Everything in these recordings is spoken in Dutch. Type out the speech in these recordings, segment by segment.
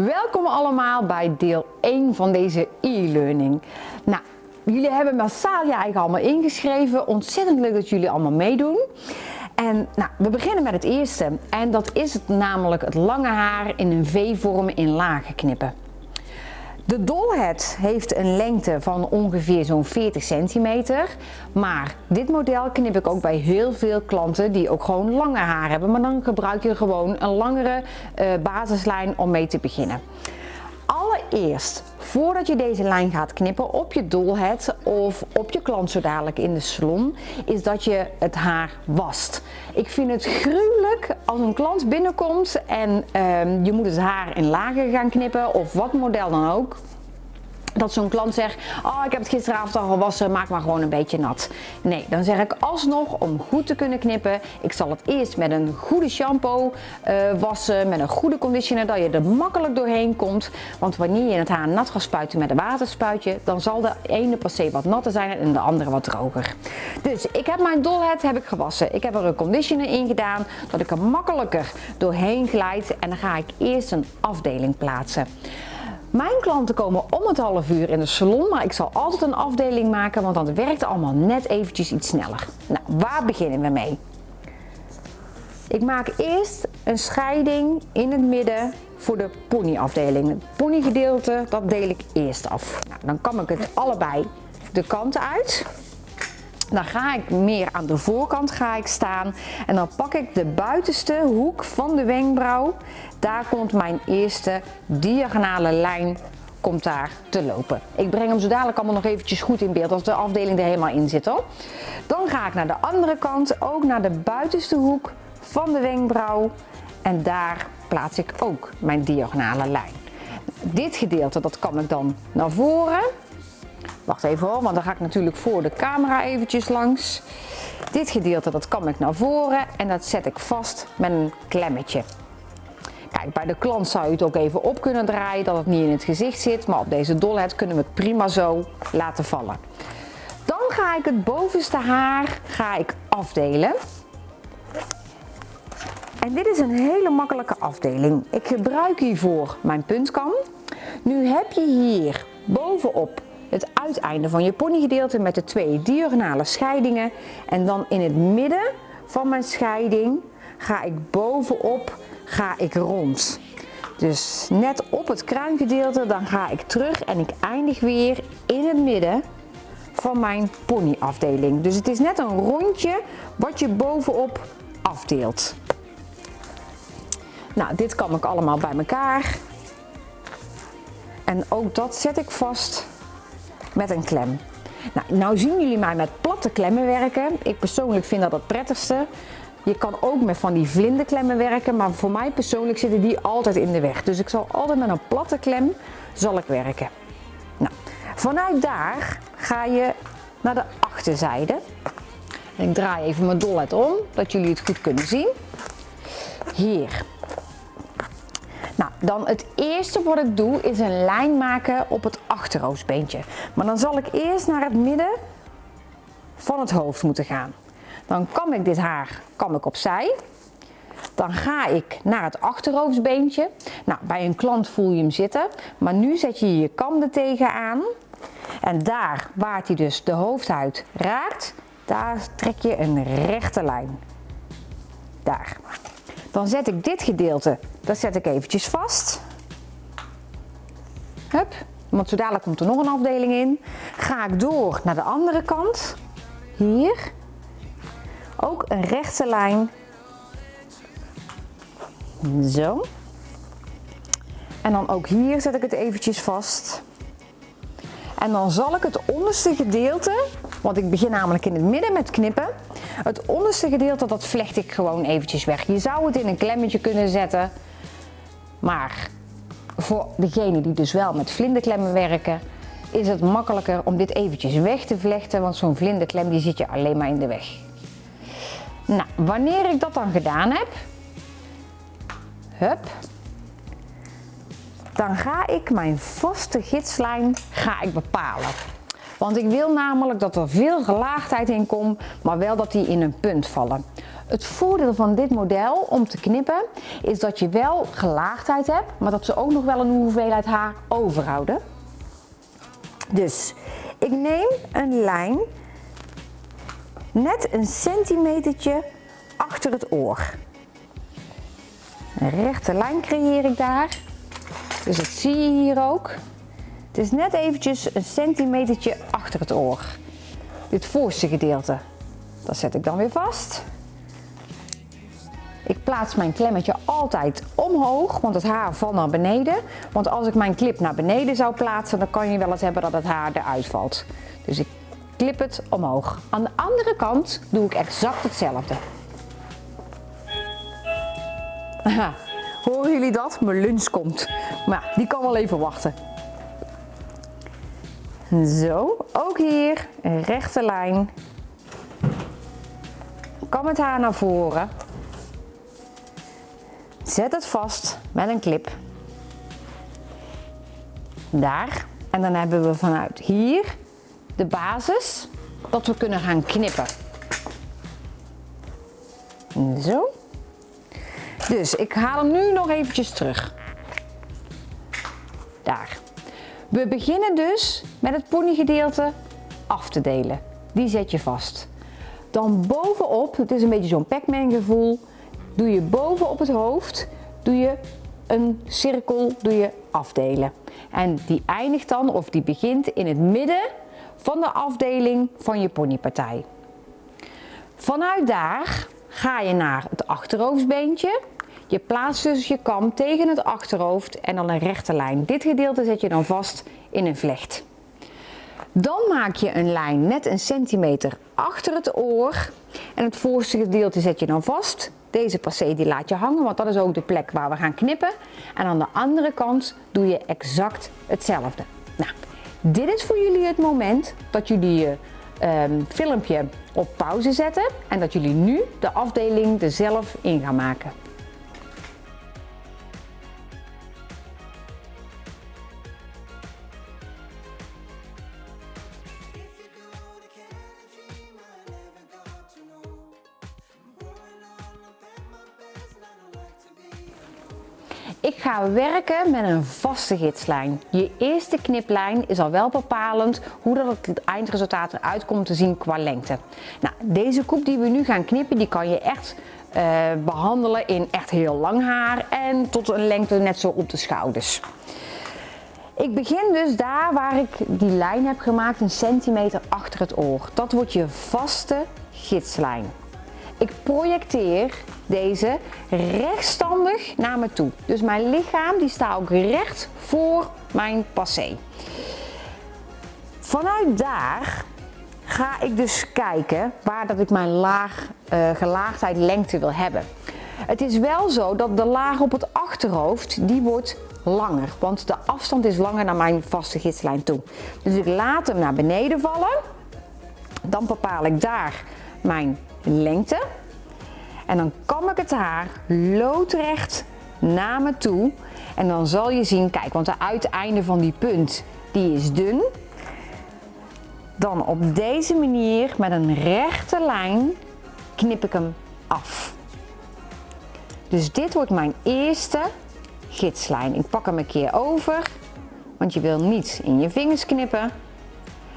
Welkom allemaal bij deel 1 van deze e-learning. Nou, jullie hebben massaal je eigen allemaal ingeschreven. Ontzettend leuk dat jullie allemaal meedoen. En nou, we beginnen met het eerste. En dat is het, namelijk het lange haar in een V-vorm in lagen knippen. De dolhead heeft een lengte van ongeveer zo'n 40 centimeter. Maar dit model knip ik ook bij heel veel klanten die ook gewoon lange haar hebben. Maar dan gebruik je gewoon een langere uh, basislijn om mee te beginnen. Allereerst, voordat je deze lijn gaat knippen op je dolhead of op je klant zo dadelijk in de salon, is dat je het haar wast. Ik vind het gruwelijk als een klant binnenkomt en uh, je moet het haar in lagen gaan knippen of wat model dan ook dat zo'n klant zegt, oh ik heb het gisteravond al gewassen, maak maar gewoon een beetje nat. Nee, dan zeg ik alsnog om goed te kunnen knippen, ik zal het eerst met een goede shampoo uh, wassen, met een goede conditioner, dat je er makkelijk doorheen komt. Want wanneer je het haar nat gaat spuiten met een waterspuitje, dan zal de ene passé wat natter zijn en de andere wat droger. Dus ik heb mijn dolhead heb ik gewassen. Ik heb er een conditioner in gedaan, dat ik er makkelijker doorheen glijd en dan ga ik eerst een afdeling plaatsen. Mijn klanten komen om het half uur in de salon, maar ik zal altijd een afdeling maken, want dan werkt allemaal net eventjes iets sneller. Nou, waar beginnen we mee? Ik maak eerst een scheiding in het midden voor de ponyafdeling. Het ponygedeelte, dat deel ik eerst af. Nou, dan kam ik het allebei de kanten uit. Dan ga ik meer aan de voorkant ga ik staan en dan pak ik de buitenste hoek van de wenkbrauw. Daar komt mijn eerste diagonale lijn komt daar te lopen. Ik breng hem zo dadelijk allemaal nog eventjes goed in beeld als de afdeling er helemaal in zit. Dan ga ik naar de andere kant, ook naar de buitenste hoek van de wenkbrauw en daar plaats ik ook mijn diagonale lijn. Dit gedeelte dat kan ik dan naar voren Wacht even hoor, want dan ga ik natuurlijk voor de camera eventjes langs. Dit gedeelte dat kan ik naar voren en dat zet ik vast met een klemmetje. Kijk, bij de klant zou je het ook even op kunnen draaien dat het niet in het gezicht zit, maar op deze dolhead kunnen we het prima zo laten vallen. Dan ga ik het bovenste haar ga ik afdelen. En dit is een hele makkelijke afdeling. Ik gebruik hiervoor mijn puntkam. Nu heb je hier bovenop het uiteinde van je ponygedeelte met de twee diagonale scheidingen. En dan in het midden van mijn scheiding ga ik bovenop ga ik rond. Dus net op het kruingedeelte dan ga ik terug en ik eindig weer in het midden van mijn ponyafdeling. Dus het is net een rondje wat je bovenop afdeelt. Nou, dit kan ik allemaal bij elkaar. En ook dat zet ik vast met een klem. Nou, nou zien jullie mij met platte klemmen werken. Ik persoonlijk vind dat het prettigste. Je kan ook met van die vlinderklemmen werken, maar voor mij persoonlijk zitten die altijd in de weg. Dus ik zal altijd met een platte klem zal ik werken. Nou, vanuit daar ga je naar de achterzijde. Ik draai even mijn dollet om, dat jullie het goed kunnen zien. Hier nou, dan het eerste wat ik doe is een lijn maken op het achterhoofdbeentje. Maar dan zal ik eerst naar het midden van het hoofd moeten gaan. Dan kam ik dit haar kam ik opzij. Dan ga ik naar het achterhoofdbeentje. Nou, bij een klant voel je hem zitten. Maar nu zet je je kam er tegenaan. En daar waar hij dus de hoofdhuid raakt, daar trek je een rechte lijn. Daar. Dan zet ik dit gedeelte, dat zet ik eventjes vast. Hup, want zo dadelijk komt er nog een afdeling in. Ga ik door naar de andere kant. Hier. Ook een rechte lijn. Zo. En dan ook hier zet ik het eventjes vast. En dan zal ik het onderste gedeelte, want ik begin namelijk in het midden met knippen. Het onderste gedeelte dat vlecht ik gewoon eventjes weg. Je zou het in een klemmetje kunnen zetten. Maar voor degene die dus wel met vlinderklemmen werken, is het makkelijker om dit eventjes weg te vlechten. Want zo'n vlinderklem die zit je alleen maar in de weg. Nou, wanneer ik dat dan gedaan heb, hup, dan ga ik mijn vaste gidslijn ga ik bepalen. Want ik wil namelijk dat er veel gelaagdheid in komt, maar wel dat die in een punt vallen. Het voordeel van dit model om te knippen is dat je wel gelaagdheid hebt, maar dat ze ook nog wel een hoeveelheid haar overhouden. Dus ik neem een lijn net een centimetertje achter het oor. Een rechte lijn creëer ik daar. Dus dat zie je hier ook. Het is net eventjes een centimetertje achter het oor. Dit voorste gedeelte. Dat zet ik dan weer vast. Ik plaats mijn klemmetje altijd omhoog, want het haar valt naar beneden. Want als ik mijn clip naar beneden zou plaatsen, dan kan je wel eens hebben dat het haar eruit valt. Dus ik klip het omhoog. Aan de andere kant doe ik exact hetzelfde. Horen jullie dat? Mijn lunch komt. Maar die kan wel even wachten. Zo, ook hier een rechte lijn. Kam het haar naar voren. Zet het vast met een clip. Daar. En dan hebben we vanuit hier de basis dat we kunnen gaan knippen. Zo. Dus ik haal hem nu nog eventjes terug. Daar. We beginnen dus met het ponygedeelte af te delen. Die zet je vast. Dan bovenop, het is een beetje zo'n Pac-Man gevoel, doe je bovenop het hoofd doe je een cirkel doe je afdelen. En die eindigt dan of die begint in het midden van de afdeling van je ponypartij. Vanuit daar ga je naar het achterhoofdsbeentje. Je plaatst dus je kam tegen het achterhoofd en dan een rechte lijn. Dit gedeelte zet je dan vast in een vlecht. Dan maak je een lijn net een centimeter achter het oor en het voorste gedeelte zet je dan vast. Deze passé die laat je hangen, want dat is ook de plek waar we gaan knippen. En aan de andere kant doe je exact hetzelfde. Nou, dit is voor jullie het moment dat jullie je ehm, filmpje op pauze zetten en dat jullie nu de afdeling er zelf in gaan maken. Ik ga werken met een vaste gidslijn. Je eerste kniplijn is al wel bepalend hoe dat het eindresultaat eruit komt te zien qua lengte. Nou, deze koep die we nu gaan knippen, die kan je echt uh, behandelen in echt heel lang haar en tot een lengte net zo op de schouders. Ik begin dus daar waar ik die lijn heb gemaakt, een centimeter achter het oor. Dat wordt je vaste gidslijn. Ik projecteer deze rechtstandig naar me toe. Dus mijn lichaam die staat ook recht voor mijn passé. Vanuit daar ga ik dus kijken waar dat ik mijn laag, uh, gelaagdheid lengte wil hebben. Het is wel zo dat de laag op het achterhoofd die wordt langer, want de afstand is langer naar mijn vaste gidslijn toe. Dus ik laat hem naar beneden vallen. Dan bepaal ik daar mijn lengte. En dan kam ik het haar loodrecht naar me toe. En dan zal je zien, kijk, want de uiteinde van die punt, die is dun. Dan op deze manier met een rechte lijn knip ik hem af. Dus dit wordt mijn eerste gidslijn. Ik pak hem een keer over, want je wil niet in je vingers knippen.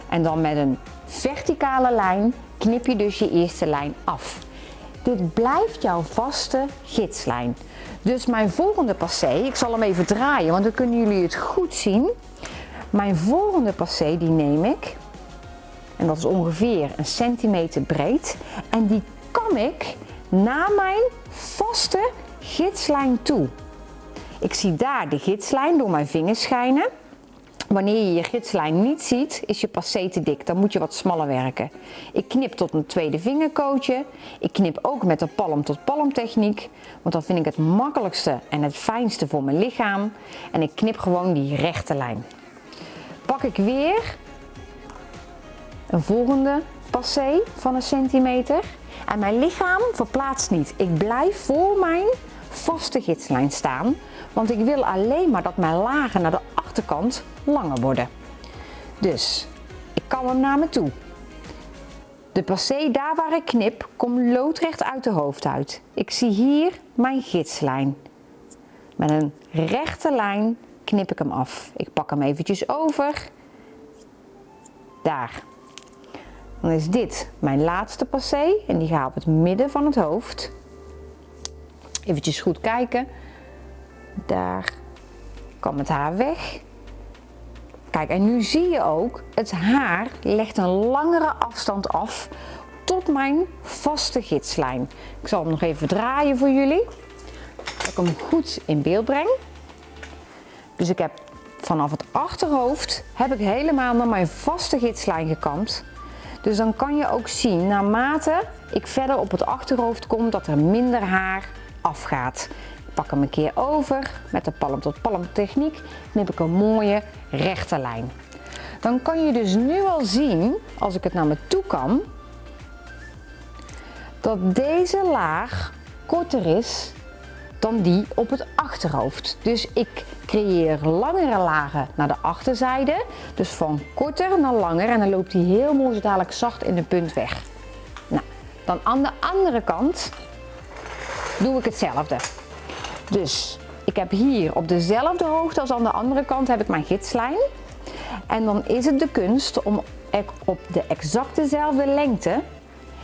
En dan met een verticale lijn knip je dus je eerste lijn af. Dit blijft jouw vaste gidslijn. Dus mijn volgende passé, ik zal hem even draaien, want dan kunnen jullie het goed zien. Mijn volgende passé die neem ik, en dat is ongeveer een centimeter breed, en die kam ik naar mijn vaste gidslijn toe. Ik zie daar de gidslijn door mijn vingers schijnen. Wanneer je je gidslijn niet ziet, is je passé te dik. Dan moet je wat smaller werken. Ik knip tot een tweede vingerkootje. Ik knip ook met de palm tot palm techniek. Want dat vind ik het makkelijkste en het fijnste voor mijn lichaam. En ik knip gewoon die rechte lijn. Pak ik weer een volgende passé van een centimeter. En mijn lichaam verplaatst niet. Ik blijf voor mijn vaste gidslijn staan. Want ik wil alleen maar dat mijn lagen naar de achterkant langer worden. Dus ik kam hem naar me toe. De passé daar waar ik knip, komt loodrecht uit de hoofd uit. Ik zie hier mijn gidslijn. Met een rechte lijn knip ik hem af. Ik pak hem eventjes over. Daar. Dan is dit mijn laatste passé en die gaat op het midden van het hoofd. Eventjes goed kijken. Daar kan het haar weg. Kijk, en nu zie je ook, het haar legt een langere afstand af tot mijn vaste gidslijn. Ik zal hem nog even draaien voor jullie, dat ik hem goed in beeld breng. Dus ik heb vanaf het achterhoofd heb ik helemaal naar mijn vaste gidslijn gekamd. Dus dan kan je ook zien, naarmate ik verder op het achterhoofd kom, dat er minder haar afgaat. Pak hem een keer over met de palm tot palm techniek, knip ik een mooie rechte lijn. Dan kan je dus nu al zien, als ik het naar me toe kan, dat deze laag korter is dan die op het achterhoofd. Dus ik creëer langere lagen naar de achterzijde. Dus van korter naar langer en dan loopt hij heel mooi dadelijk zacht in de punt weg. Nou, dan aan de andere kant doe ik hetzelfde. Dus ik heb hier op dezelfde hoogte als aan de andere kant heb ik mijn gidslijn. En dan is het de kunst om op de exact dezelfde lengte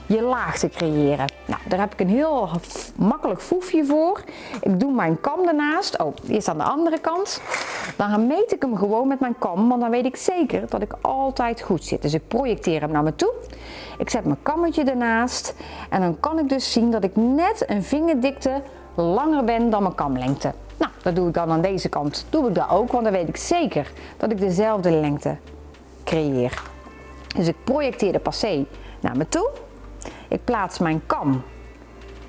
je laag te creëren. Nou, daar heb ik een heel makkelijk foefje voor. Ik doe mijn kam ernaast. Oh, eerst aan de andere kant. Dan meet ik hem gewoon met mijn kam, want dan weet ik zeker dat ik altijd goed zit. Dus ik projecteer hem naar me toe. Ik zet mijn kammetje ernaast en dan kan ik dus zien dat ik net een vingerdikte langer ben dan mijn kamlengte. Nou, dat doe ik dan aan deze kant. Doe ik dat ook, want dan weet ik zeker dat ik dezelfde lengte creëer. Dus ik projecteer de passé naar me toe. Ik plaats mijn kam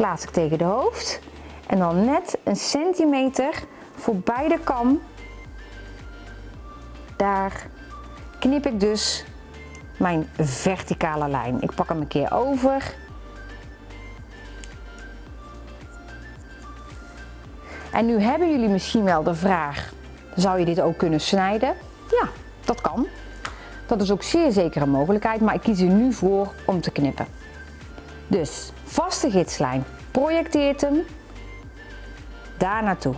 plaats ik tegen de hoofd en dan net een centimeter voorbij de kam. Daar knip ik dus mijn verticale lijn. Ik pak hem een keer over. En nu hebben jullie misschien wel de vraag, zou je dit ook kunnen snijden? Ja, dat kan. Dat is ook zeer zeker een mogelijkheid, maar ik kies er nu voor om te knippen. Dus vaste gidslijn, projecteert hem daar naartoe.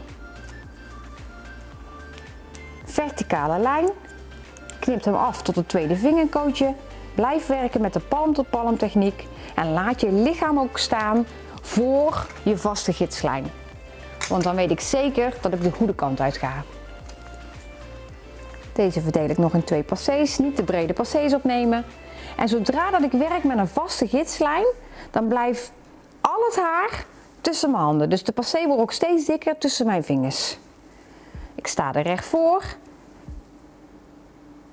Verticale lijn, knipt hem af tot het tweede vingerkootje. Blijf werken met de palm tot palm techniek en laat je lichaam ook staan voor je vaste gidslijn. Want dan weet ik zeker dat ik de goede kant uit ga. Deze verdeel ik nog in twee passés, niet de brede passés opnemen. En zodra dat ik werk met een vaste gidslijn, dan blijft al het haar tussen mijn handen. Dus de passé wordt ook steeds dikker tussen mijn vingers. Ik sta er recht voor.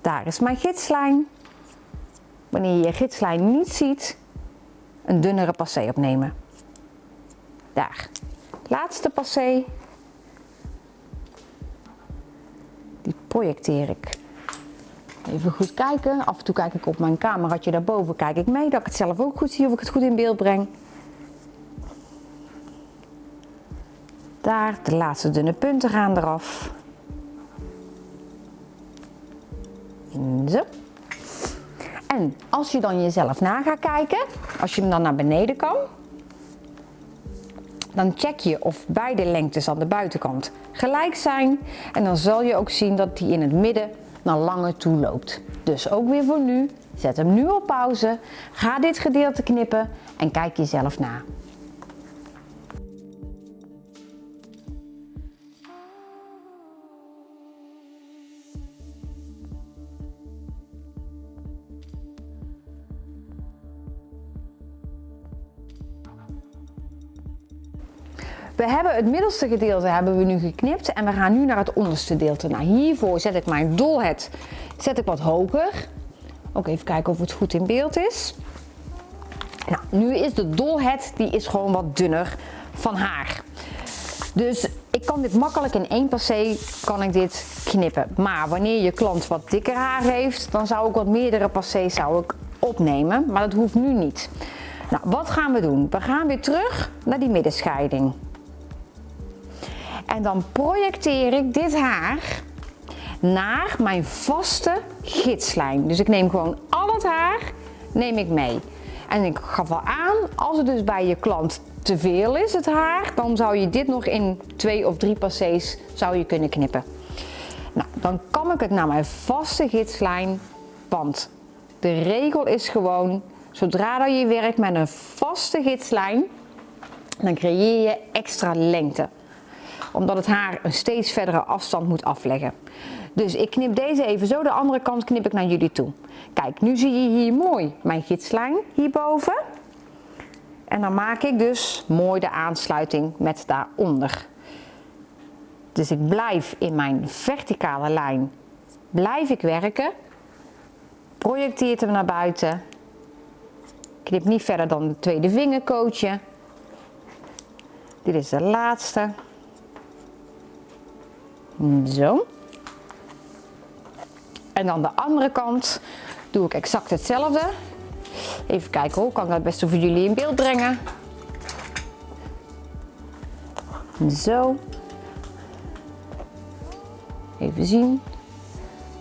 Daar is mijn gidslijn. Wanneer je je gidslijn niet ziet, een dunnere passé opnemen. Daar. Laatste passé. Die projecteer ik. Even goed kijken. Af en toe kijk ik op mijn cameraatje daarboven. Kijk ik mee dat ik het zelf ook goed zie of ik het goed in beeld breng. Daar, de laatste dunne punten gaan eraf. Zo. En als je dan jezelf na gaat kijken, als je hem dan naar beneden kan, dan check je of beide lengtes aan de buitenkant gelijk zijn. En dan zal je ook zien dat die in het midden naar langer toe loopt. Dus ook weer voor nu, zet hem nu op pauze, ga dit gedeelte knippen en kijk jezelf na. We hebben het middelste gedeelte hebben we nu geknipt en we gaan nu naar het onderste gedeelte. Nou, hiervoor zet ik mijn dolhead zet ik wat hoger. Ook even kijken of het goed in beeld is. Nou, nu is de dolhead die is gewoon wat dunner van haar. Dus ik kan dit makkelijk in één passé kan ik dit knippen. Maar wanneer je klant wat dikker haar heeft, dan zou ik wat meerdere passés zou ik opnemen. Maar dat hoeft nu niet. Nou, wat gaan we doen? We gaan weer terug naar die middenscheiding. En dan projecteer ik dit haar naar mijn vaste gidslijn. Dus ik neem gewoon al het haar neem ik mee. En ik gaf al aan, als het dus bij je klant te veel is, het haar, dan zou je dit nog in twee of drie passés zou je kunnen knippen. Nou, dan kam ik het naar mijn vaste gidslijn, want de regel is gewoon, zodra dat je werkt met een vaste gidslijn, dan creëer je extra lengte. Omdat het haar een steeds verdere afstand moet afleggen. Dus ik knip deze even zo, de andere kant knip ik naar jullie toe. Kijk, nu zie je hier mooi mijn gidslijn hierboven. En dan maak ik dus mooi de aansluiting met daaronder. Dus ik blijf in mijn verticale lijn, blijf ik werken. Projecteert hem naar buiten. Knip niet verder dan de tweede vingerkootje. Dit is de laatste. Zo. En dan de andere kant doe ik exact hetzelfde. Even kijken hoe kan ik dat het beste voor jullie in beeld brengen. Zo. Even zien.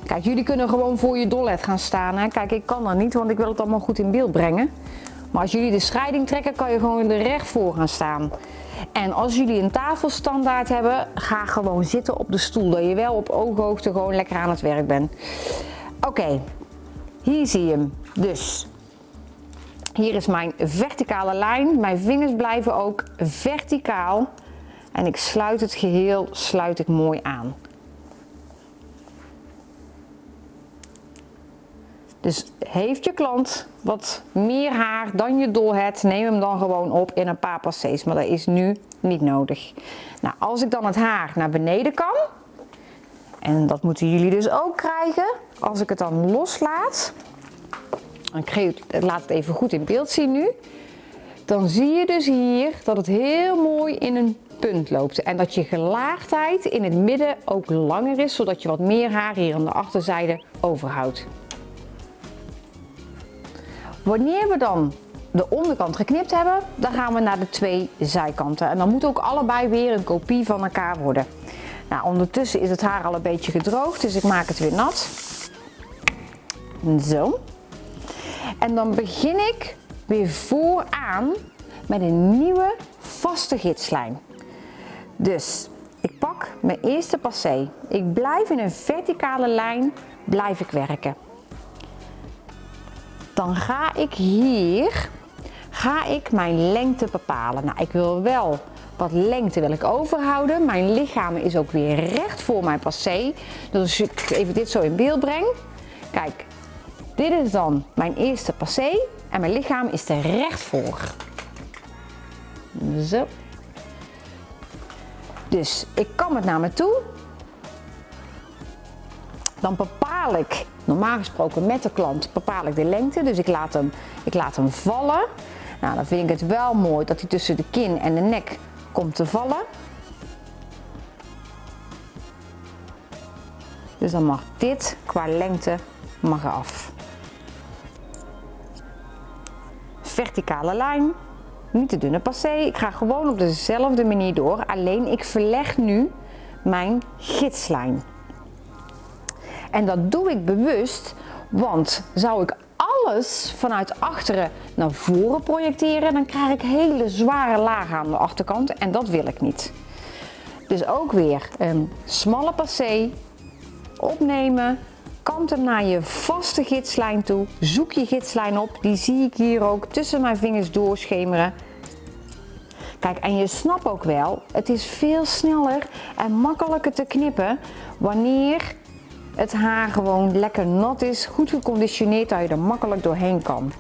Kijk, jullie kunnen gewoon voor je dollet gaan staan. Hè? Kijk, ik kan dat niet, want ik wil het allemaal goed in beeld brengen. Maar als jullie de scheiding trekken, kan je gewoon er recht voor gaan staan. En als jullie een tafelstandaard hebben, ga gewoon zitten op de stoel. Dat je wel op ooghoogte gewoon lekker aan het werk bent. Oké, hier zie je hem. Dus hier is mijn verticale lijn. Mijn vingers blijven ook verticaal. En ik sluit het geheel sluit ik mooi aan. Dus heeft je klant wat meer haar dan je dol hebt, neem hem dan gewoon op in een paar passés. Maar dat is nu niet nodig. Nou, als ik dan het haar naar beneden kan, en dat moeten jullie dus ook krijgen, als ik het dan loslaat, ik laat het even goed in beeld zien nu, dan zie je dus hier dat het heel mooi in een punt loopt. En dat je gelaagdheid in het midden ook langer is, zodat je wat meer haar hier aan de achterzijde overhoudt. Wanneer we dan de onderkant geknipt hebben, dan gaan we naar de twee zijkanten. En dan moet ook allebei weer een kopie van elkaar worden. Nou, ondertussen is het haar al een beetje gedroogd, dus ik maak het weer nat. Zo. En dan begin ik weer vooraan met een nieuwe vaste gidslijn. Dus ik pak mijn eerste passé. Ik blijf in een verticale lijn blijf ik werken dan ga ik hier ga ik mijn lengte bepalen. Nou, ik wil wel wat lengte wil ik overhouden. Mijn lichaam is ook weer recht voor mijn passé. Dus als ik even dit zo in beeld breng. Kijk, dit is dan mijn eerste passé en mijn lichaam is er recht voor. Zo. Dus ik kam het naar me toe. Dan bepaal ik Normaal gesproken met de klant bepaal ik de lengte, dus ik laat hem, ik laat hem vallen. Nou, dan vind ik het wel mooi dat hij tussen de kin en de nek komt te vallen. Dus dan mag dit qua lengte mag af. Verticale lijn, niet te dunne passé. Ik ga gewoon op dezelfde manier door, alleen ik verleg nu mijn gidslijn. En dat doe ik bewust, want zou ik alles vanuit achteren naar voren projecteren, dan krijg ik hele zware lagen aan de achterkant en dat wil ik niet. Dus ook weer een smalle passé, opnemen, kant hem naar je vaste gidslijn toe, zoek je gidslijn op, die zie ik hier ook tussen mijn vingers doorschemeren. Kijk, en je snapt ook wel, het is veel sneller en makkelijker te knippen wanneer het haar gewoon lekker nat is, goed geconditioneerd dat je er makkelijk doorheen kan.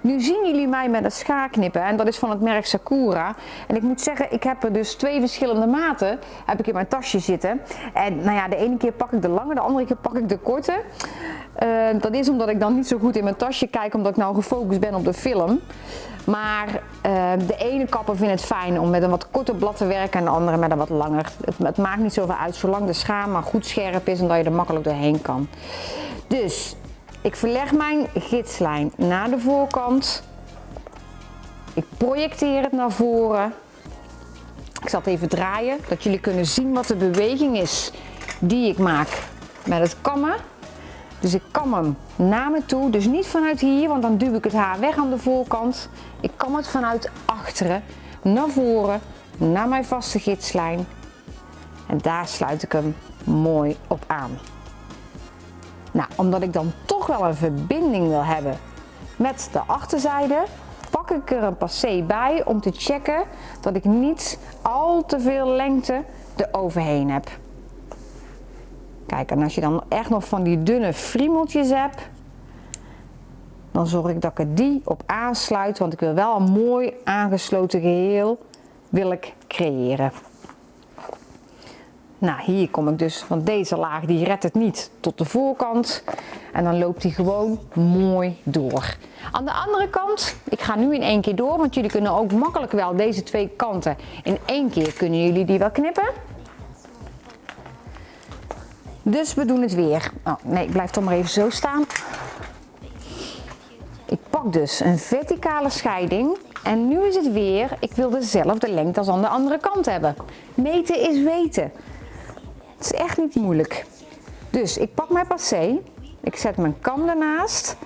Nu zien jullie mij met een schaar knippen en dat is van het merk Sakura. En ik moet zeggen, ik heb er dus twee verschillende maten heb ik in mijn tasje zitten. En nou ja, de ene keer pak ik de lange, de andere keer pak ik de korte. Uh, dat is omdat ik dan niet zo goed in mijn tasje kijk, omdat ik nou gefocust ben op de film. Maar uh, de ene kapper vindt het fijn om met een wat korter blad te werken en de andere met een wat langer. Het, het maakt niet zoveel uit, zolang de schaar maar goed scherp is en dat je er makkelijk doorheen kan. Dus ik verleg mijn gidslijn naar de voorkant. Ik projecteer het naar voren. Ik zal het even draaien, dat jullie kunnen zien wat de beweging is die ik maak met het kammen. Dus ik kam hem naar me toe. Dus niet vanuit hier, want dan duw ik het haar weg aan de voorkant. Ik kam het vanuit achteren naar voren, naar mijn vaste gidslijn. En daar sluit ik hem mooi op aan. Nou, omdat ik dan toch wel een verbinding wil hebben met de achterzijde, pak ik er een passé bij om te checken dat ik niet al te veel lengte eroverheen heb. Kijk, en als je dan echt nog van die dunne friemeltjes hebt, dan zorg ik dat ik die op aansluit, want ik wil wel een mooi aangesloten geheel wil ik creëren. Nou, hier kom ik dus, want deze laag die redt het niet tot de voorkant. En dan loopt hij gewoon mooi door. Aan de andere kant, ik ga nu in één keer door, want jullie kunnen ook makkelijk wel deze twee kanten in één keer kunnen jullie die wel knippen. Dus we doen het weer. Oh, nee, ik blijf toch maar even zo staan. Ik pak dus een verticale scheiding en nu is het weer, ik wil dezelfde lengte als aan de andere kant hebben. Meten is weten. Het is echt niet moeilijk. Dus ik pak mijn passé, ik zet mijn kam ernaast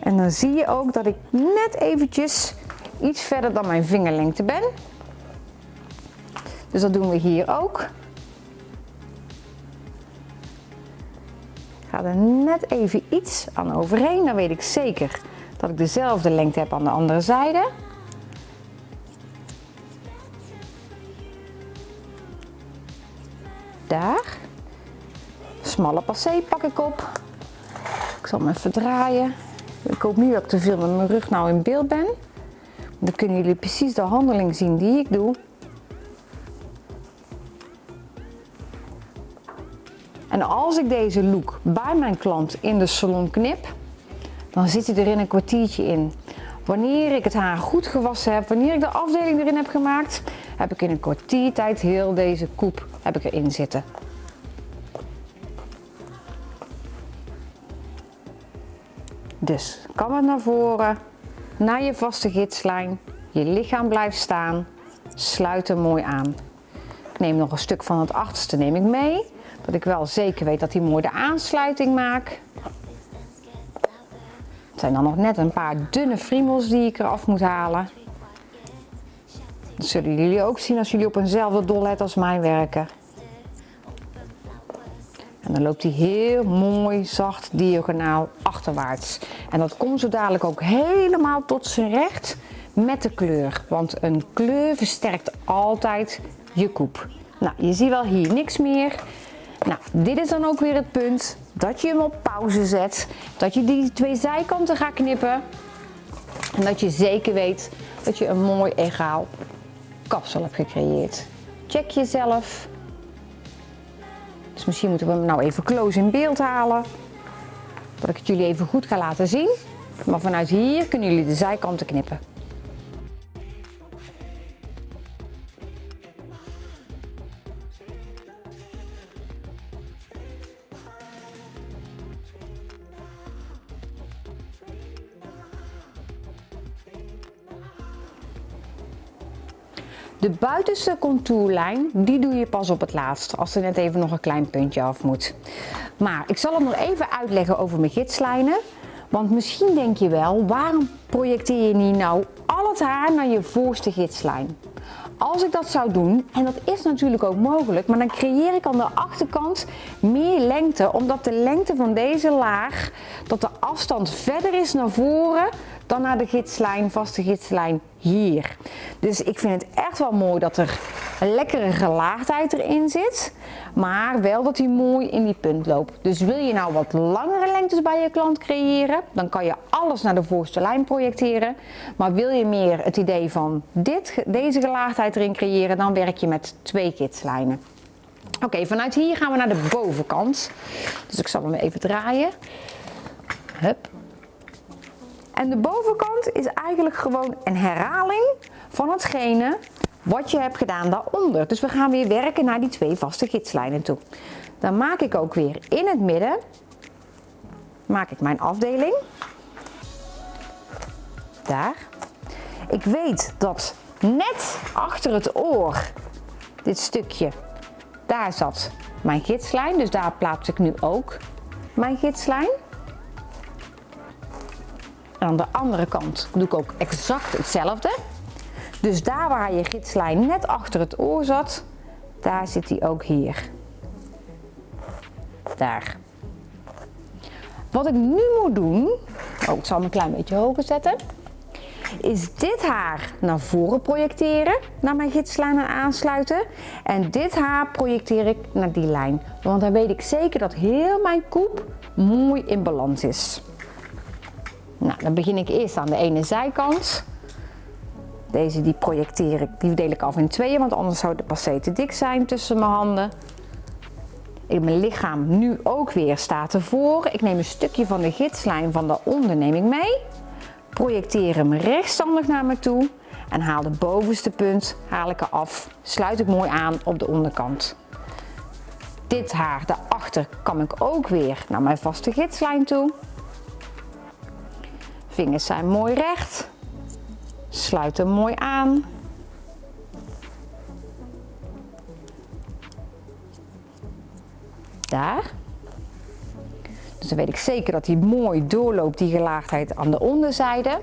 en dan zie je ook dat ik net eventjes iets verder dan mijn vingerlengte ben. Dus dat doen we hier ook. Ga er net even iets aan overheen, dan weet ik zeker dat ik dezelfde lengte heb aan de andere zijde. Daar. Smalle passé pak ik op. Ik zal hem even draaien. Ik hoop niet dat ik te veel met mijn rug nou in beeld ben. Dan kunnen jullie precies de handeling zien die ik doe. Als ik deze look bij mijn klant in de salon knip, dan zit hij er in een kwartiertje in. Wanneer ik het haar goed gewassen heb, wanneer ik de afdeling erin heb gemaakt, heb ik in een kwartiertijd heel deze koep heb ik erin zitten. Dus kam het naar voren, naar je vaste gidslijn, je lichaam blijft staan, sluit hem mooi aan. Ik neem nog een stuk van het achterste neem ik mee, dat ik wel zeker weet dat hij mooi de aansluiting maakt. Het zijn dan nog net een paar dunne friemels die ik eraf moet halen. Dat zullen jullie ook zien als jullie op eenzelfde dollet als mij werken. En dan loopt hij heel mooi zacht diagonaal achterwaarts. En dat komt zo dadelijk ook helemaal tot zijn recht met de kleur. Want een kleur versterkt altijd je koep. Nou, je ziet wel hier niks meer. Nou, dit is dan ook weer het punt dat je hem op pauze zet. Dat je die twee zijkanten gaat knippen. En dat je zeker weet dat je een mooi egaal kapsel hebt gecreëerd. Check jezelf. Dus misschien moeten we hem nou even close in beeld halen. Dat ik het jullie even goed ga laten zien. Maar vanuit hier kunnen jullie de zijkanten knippen. De buitenste contourlijn, die doe je pas op het laatst, als er net even nog een klein puntje af moet. Maar ik zal hem nog even uitleggen over mijn gidslijnen. Want misschien denk je wel, waarom projecteer je niet nou al het haar naar je voorste gidslijn? Als ik dat zou doen, en dat is natuurlijk ook mogelijk, maar dan creëer ik aan de achterkant meer lengte, omdat de lengte van deze laag, dat de afstand verder is naar voren dan naar de gidslijn, vaste gidslijn hier. Dus ik vind het echt wel mooi dat er een lekkere gelaagdheid erin zit. Maar wel dat hij mooi in die punt loopt. Dus wil je nou wat langere lengtes bij je klant creëren, dan kan je alles naar de voorste lijn projecteren. Maar wil je meer het idee van dit, deze gelaagdheid erin creëren, dan werk je met twee gidslijnen. Oké, vanuit hier gaan we naar de bovenkant. Dus ik zal hem even draaien. Hup. En de bovenkant is eigenlijk gewoon een herhaling van hetgene wat je hebt gedaan daaronder. Dus we gaan weer werken naar die twee vaste gidslijnen toe. Dan maak ik ook weer in het midden, maak ik mijn afdeling. Daar. Ik weet dat net achter het oor, dit stukje, daar zat mijn gidslijn. Dus daar plaats ik nu ook mijn gidslijn. Aan de andere kant doe ik ook exact hetzelfde. Dus daar waar je gidslijn net achter het oor zat, daar zit hij ook hier. Daar. Wat ik nu moet doen, oh, ik zal hem een klein beetje hoger zetten, is dit haar naar voren projecteren, naar mijn gidslijn en aansluiten. En dit haar projecteer ik naar die lijn. Want dan weet ik zeker dat heel mijn koep mooi in balans is. Nou, dan begin ik eerst aan de ene zijkant. Deze die projecteer ik, die deel ik af in tweeën, want anders zou de passé te dik zijn tussen mijn handen. In mijn lichaam nu ook weer staat ervoor. Ik neem een stukje van de gidslijn van daaronder neem ik mee. Projecteer hem rechtstandig naar me toe en haal de bovenste punt haal ik eraf. Sluit ik mooi aan op de onderkant. Dit haar daarachter kam ik ook weer naar mijn vaste gidslijn toe. Vingers zijn mooi recht. Sluit hem mooi aan. Daar. Dus dan weet ik zeker dat hij mooi doorloopt, die gelaagdheid aan de onderzijde.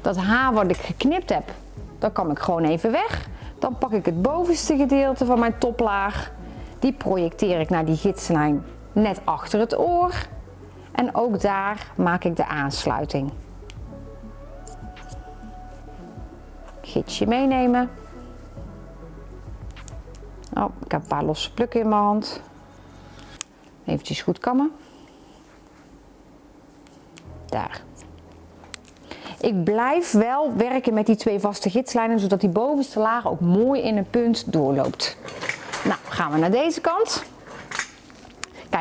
Dat haar wat ik geknipt heb, dat kan ik gewoon even weg. Dan pak ik het bovenste gedeelte van mijn toplaag. Die projecteer ik naar die gidslijn net achter het oor. En ook daar maak ik de aansluiting. Gidsje meenemen. Oh, ik heb een paar losse plukken in mijn hand. Eventjes goed kammen. Daar. Ik blijf wel werken met die twee vaste gidslijnen, zodat die bovenste laag ook mooi in een punt doorloopt. Nou, gaan we naar deze kant.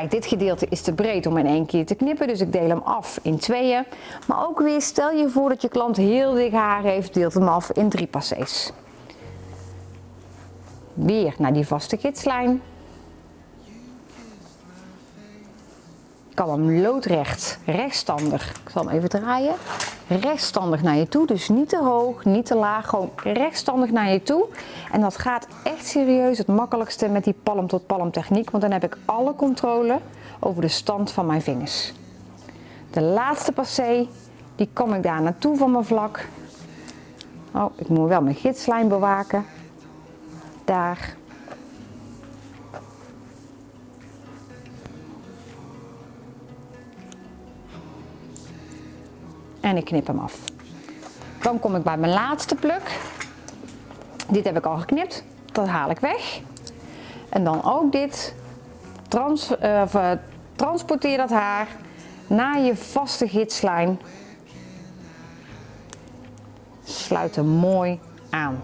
Dit gedeelte is te breed om in één keer te knippen, dus ik deel hem af in tweeën. Maar ook weer, stel je voor dat je klant heel dik haar heeft, deelt hem af in drie passés. Weer naar die vaste gidslijn. Kan hem loodrecht, rechtstandig, ik zal hem even draaien, rechtstandig naar je toe. Dus niet te hoog, niet te laag, gewoon rechtstandig naar je toe. En dat gaat echt serieus het makkelijkste met die palm tot palm techniek, want dan heb ik alle controle over de stand van mijn vingers. De laatste passé, die kom ik daar naartoe van mijn vlak. Oh, ik moet wel mijn gidslijn bewaken. Daar. En ik knip hem af. Dan kom ik bij mijn laatste pluk. Dit heb ik al geknipt, dat haal ik weg. En dan ook dit, trans, uh, transporteer dat haar naar je vaste gidslijn. Sluit hem mooi aan.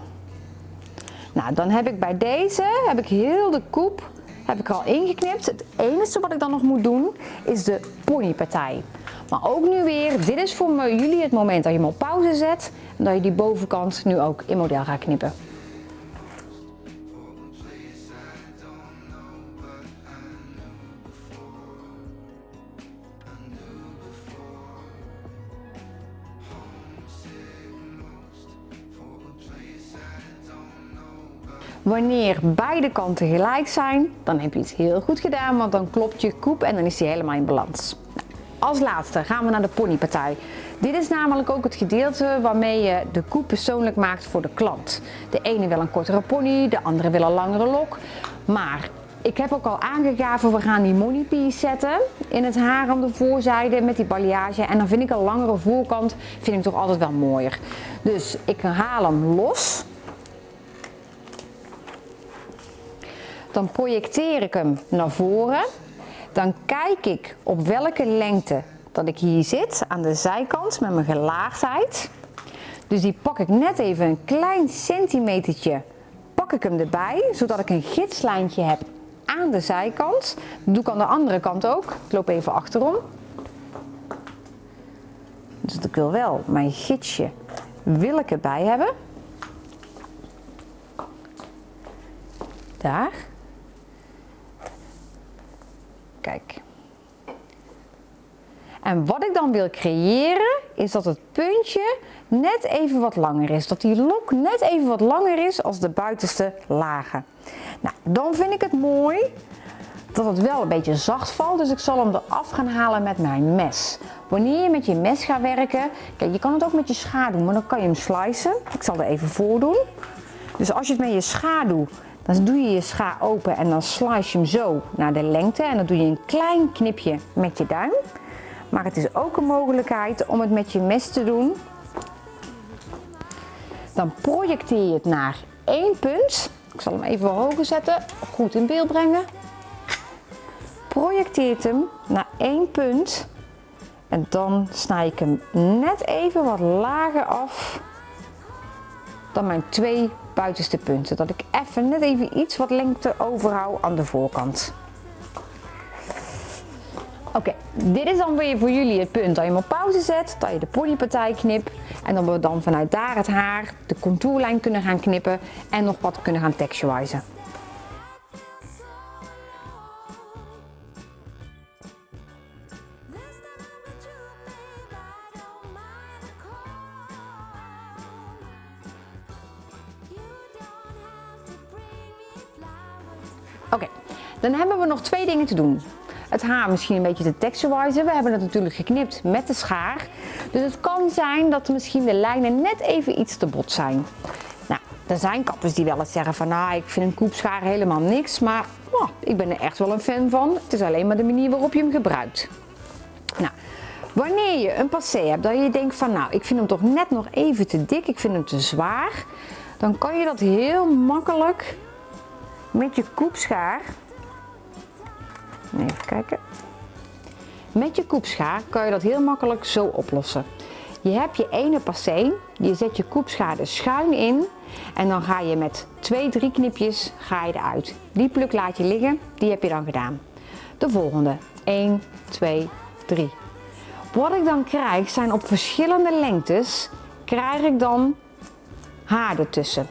Nou, dan heb ik bij deze, heb ik heel de koep heb ik al ingeknipt. Het enige wat ik dan nog moet doen is de ponypartij. Maar ook nu weer, dit is voor jullie het moment dat je hem op pauze zet en dat je die bovenkant nu ook in model gaat knippen. Wanneer beide kanten gelijk zijn, dan heb je iets heel goed gedaan, want dan klopt je koep en dan is die helemaal in balans. Als laatste gaan we naar de ponypartij. Dit is namelijk ook het gedeelte waarmee je de koep persoonlijk maakt voor de klant. De ene wil een kortere pony, de andere wil een langere lok. Maar ik heb ook al aangegeven, we gaan die money piece zetten in het haar aan de voorzijde met die balayage. En dan vind ik een langere voorkant vind ik toch altijd wel mooier. Dus ik haal hem los. Dan projecteer ik hem naar voren. Dan kijk ik op welke lengte dat ik hier zit aan de zijkant met mijn gelaagdheid. Dus die pak ik net even een klein centimetertje, pak ik hem erbij, zodat ik een gidslijntje heb aan de zijkant. Dat doe ik aan de andere kant ook. Ik loop even achterom. Dus ik wil wel mijn gidsje wil ik erbij hebben. Daar. Kijk. En wat ik dan wil creëren, is dat het puntje net even wat langer is. Dat die lok net even wat langer is als de buitenste lagen. Nou, dan vind ik het mooi dat het wel een beetje zacht valt. Dus ik zal hem eraf gaan halen met mijn mes. Wanneer je met je mes gaat werken, kijk je kan het ook met je schaar doen, maar dan kan je hem slicen. Ik zal er even voor doen. Dus als je het met je schaar doet, dan doe je je schaar open en dan slice je hem zo naar de lengte. En dan doe je een klein knipje met je duim. Maar het is ook een mogelijkheid om het met je mes te doen. Dan projecteer je het naar één punt. Ik zal hem even hoger zetten, goed in beeld brengen. Projecteert hem naar één punt. En dan snij ik hem net even wat lager af dan mijn twee buitenste punten. Dat ik even net even iets wat lengte overhoud aan de voorkant. Oké, dit is dan weer voor jullie het punt dat je hem op pauze zet, dat je de ponypartij knipt en dan we dan vanuit daar het haar, de contourlijn kunnen gaan knippen en nog wat kunnen gaan texturizen. Dan hebben we nog twee dingen te doen. Het haar misschien een beetje te texturizen. We hebben het natuurlijk geknipt met de schaar. Dus het kan zijn dat misschien de lijnen net even iets te bot zijn. Nou, er zijn kappers die wel eens zeggen van nou, ik vind een koepschaar helemaal niks. Maar oh, ik ben er echt wel een fan van. Het is alleen maar de manier waarop je hem gebruikt. Nou, wanneer je een passé hebt dat je denkt van nou, ik vind hem toch net nog even te dik. Ik vind hem te zwaar. Dan kan je dat heel makkelijk met je koepschaar, even kijken, met je koepschaar kan je dat heel makkelijk zo oplossen. Je hebt je ene passé, je zet je koepschaar er schuin in en dan ga je met twee, drie knipjes ga je eruit. Die pluk laat je liggen, die heb je dan gedaan. De volgende, 1, 2, 3. Wat ik dan krijg zijn op verschillende lengtes, krijg ik dan haar ertussen.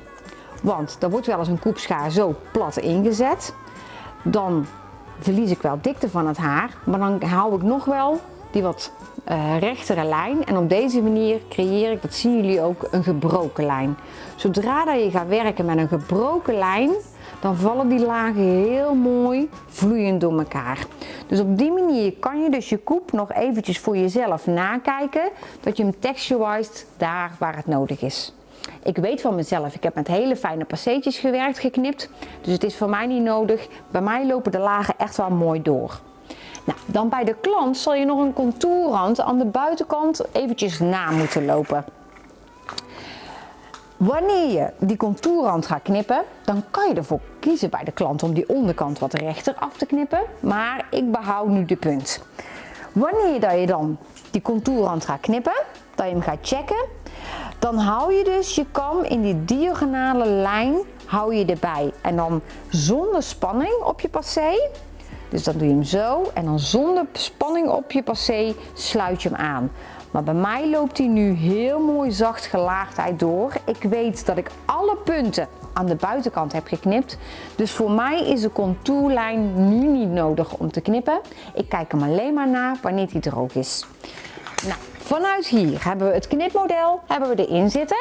Want er wordt wel eens een koepschaar zo plat ingezet. Dan verlies ik wel dikte van het haar, maar dan hou ik nog wel die wat uh, rechtere lijn. En op deze manier creëer ik, dat zien jullie ook, een gebroken lijn. Zodra dat je gaat werken met een gebroken lijn, dan vallen die lagen heel mooi vloeiend door elkaar. Dus op die manier kan je dus je koep nog eventjes voor jezelf nakijken, dat je hem texturized daar waar het nodig is. Ik weet van mezelf, ik heb met hele fijne passeetjes gewerkt, geknipt. Dus het is voor mij niet nodig. Bij mij lopen de lagen echt wel mooi door. Nou, dan bij de klant zal je nog een contourrand aan de buitenkant eventjes na moeten lopen. Wanneer je die contourrand gaat knippen, dan kan je ervoor kiezen bij de klant om die onderkant wat rechter af te knippen. Maar ik behoud nu de punt. Wanneer je dan die contourrand gaat knippen, dat je hem gaat checken, dan hou je dus je kam in die diagonale lijn hou je erbij. En dan zonder spanning op je passé. Dus dan doe je hem zo en dan zonder spanning op je passé sluit je hem aan. Maar bij mij loopt hij nu heel mooi zacht gelaagdheid door. Ik weet dat ik alle punten aan de buitenkant heb geknipt. Dus voor mij is de contourlijn nu niet nodig om te knippen. Ik kijk hem alleen maar naar wanneer hij droog is. Nou, Vanuit hier hebben we het knipmodel hebben we erin zitten.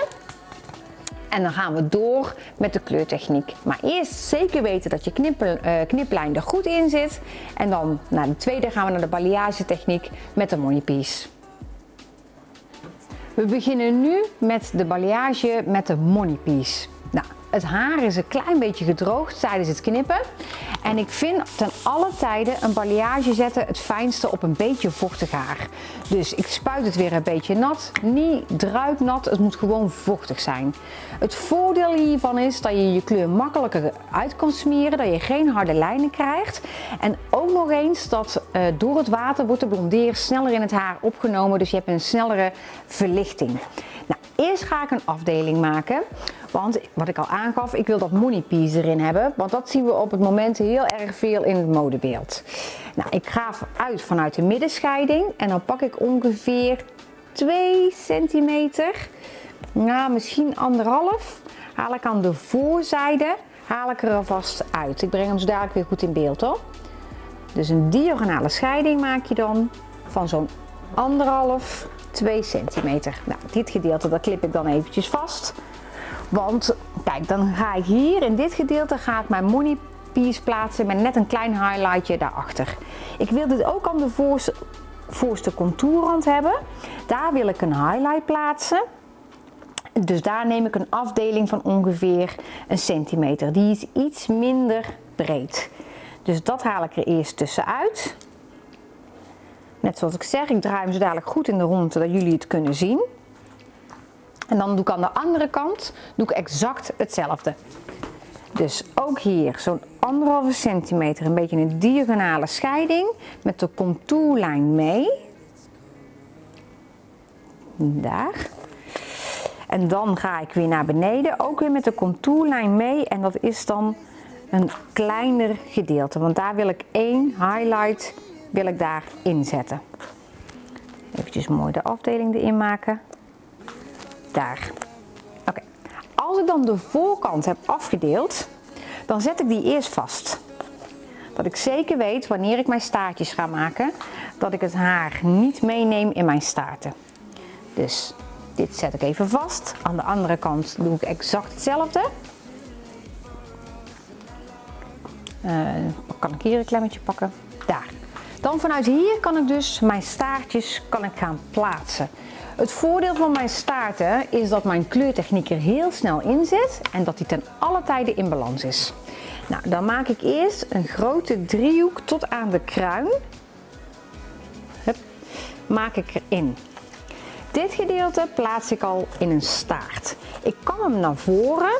En dan gaan we door met de kleurtechniek. Maar eerst zeker weten dat je knip, uh, kniplijn er goed in zit. En dan naar de tweede gaan we naar de balayage techniek met de money piece. We beginnen nu met de balayage met de money piece. Nou, het haar is een klein beetje gedroogd tijdens het knippen. En ik vind ten alle tijden een balayage zetten het fijnste op een beetje vochtig haar. Dus ik spuit het weer een beetje nat. Niet druipnat, het moet gewoon vochtig zijn. Het voordeel hiervan is dat je je kleur makkelijker uit kan smeren. Dat je geen harde lijnen krijgt. En ook nog eens dat uh, door het water wordt de blondeer sneller in het haar opgenomen. Dus je hebt een snellere verlichting. Eerst ga ik een afdeling maken. Want wat ik al aangaf, ik wil dat money piece erin hebben. Want dat zien we op het moment heel erg veel in het modebeeld. Nou, ik ga uit vanuit de middenscheiding. En dan pak ik ongeveer 2 centimeter. Nou, misschien anderhalf. Haal ik aan de voorzijde. Haal ik er alvast uit. Ik breng hem zo dadelijk weer goed in beeld hoor. Dus een diagonale scheiding maak je dan van zo'n anderhalf 2 centimeter. Nou, dit gedeelte dat klip ik dan eventjes vast. Want kijk, dan ga ik hier in dit gedeelte ga ik mijn money piers plaatsen met net een klein highlightje daarachter. Ik wil dit ook aan de voorste, voorste contourrand hebben. Daar wil ik een highlight plaatsen. Dus daar neem ik een afdeling van ongeveer een centimeter. Die is iets minder breed. Dus dat haal ik er eerst tussenuit. Net zoals ik zeg, ik draai hem zo dadelijk goed in de rondte dat jullie het kunnen zien. En dan doe ik aan de andere kant doe ik exact hetzelfde. Dus ook hier zo'n anderhalve centimeter, een beetje een diagonale scheiding met de contourlijn mee. Daar. En dan ga ik weer naar beneden, ook weer met de contourlijn mee. En dat is dan een kleiner gedeelte, want daar wil ik één highlight wil ik daar inzetten. Even mooi de afdeling erin maken. Daar. Oké. Als ik dan de voorkant heb afgedeeld, dan zet ik die eerst vast. Dat ik zeker weet wanneer ik mijn staartjes ga maken, dat ik het haar niet meeneem in mijn staarten. Dus dit zet ik even vast. Aan de andere kant doe ik exact hetzelfde. Uh, kan ik hier een klemmetje pakken? Daar. Dan vanuit hier kan ik dus mijn staartjes kan ik gaan plaatsen. Het voordeel van mijn staarten is dat mijn kleurtechniek er heel snel in zit en dat die ten alle tijden in balans is. Nou, dan maak ik eerst een grote driehoek tot aan de kruin. Hup, maak ik erin. Dit gedeelte plaats ik al in een staart. Ik kan hem naar voren.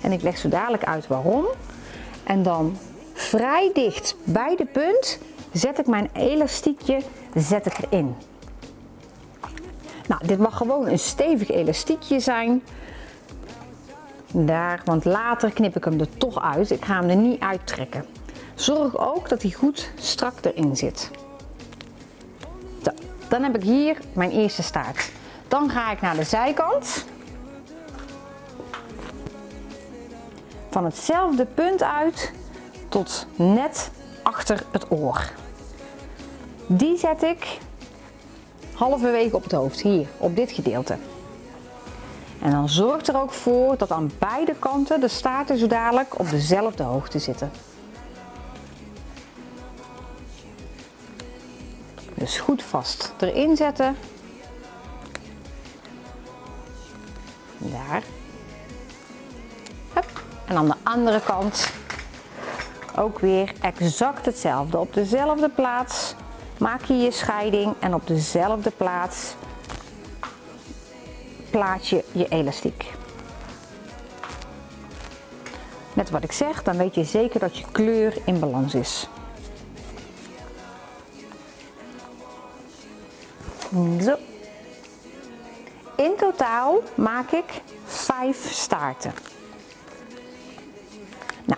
En ik leg zo dadelijk uit waarom. En dan vrij dicht bij de punt zet ik mijn elastiekje zet ik erin. Nou, dit mag gewoon een stevig elastiekje zijn. Daar, want later knip ik hem er toch uit. Ik ga hem er niet uittrekken. Zorg ook dat hij goed strak erin zit. Dan heb ik hier mijn eerste staart. Dan ga ik naar de zijkant. Van hetzelfde punt uit tot net achter het oor. Die zet ik halverwege op het hoofd, hier, op dit gedeelte. En dan zorg er ook voor dat aan beide kanten de staarten zo dadelijk op dezelfde hoogte zitten. Dus goed vast erin zetten. Daar. Hup. En aan de andere kant ook weer exact hetzelfde. Op dezelfde plaats maak je je scheiding en op dezelfde plaats plaats je je elastiek. Net wat ik zeg, dan weet je zeker dat je kleur in balans is. Zo. In totaal maak ik 5 staarten.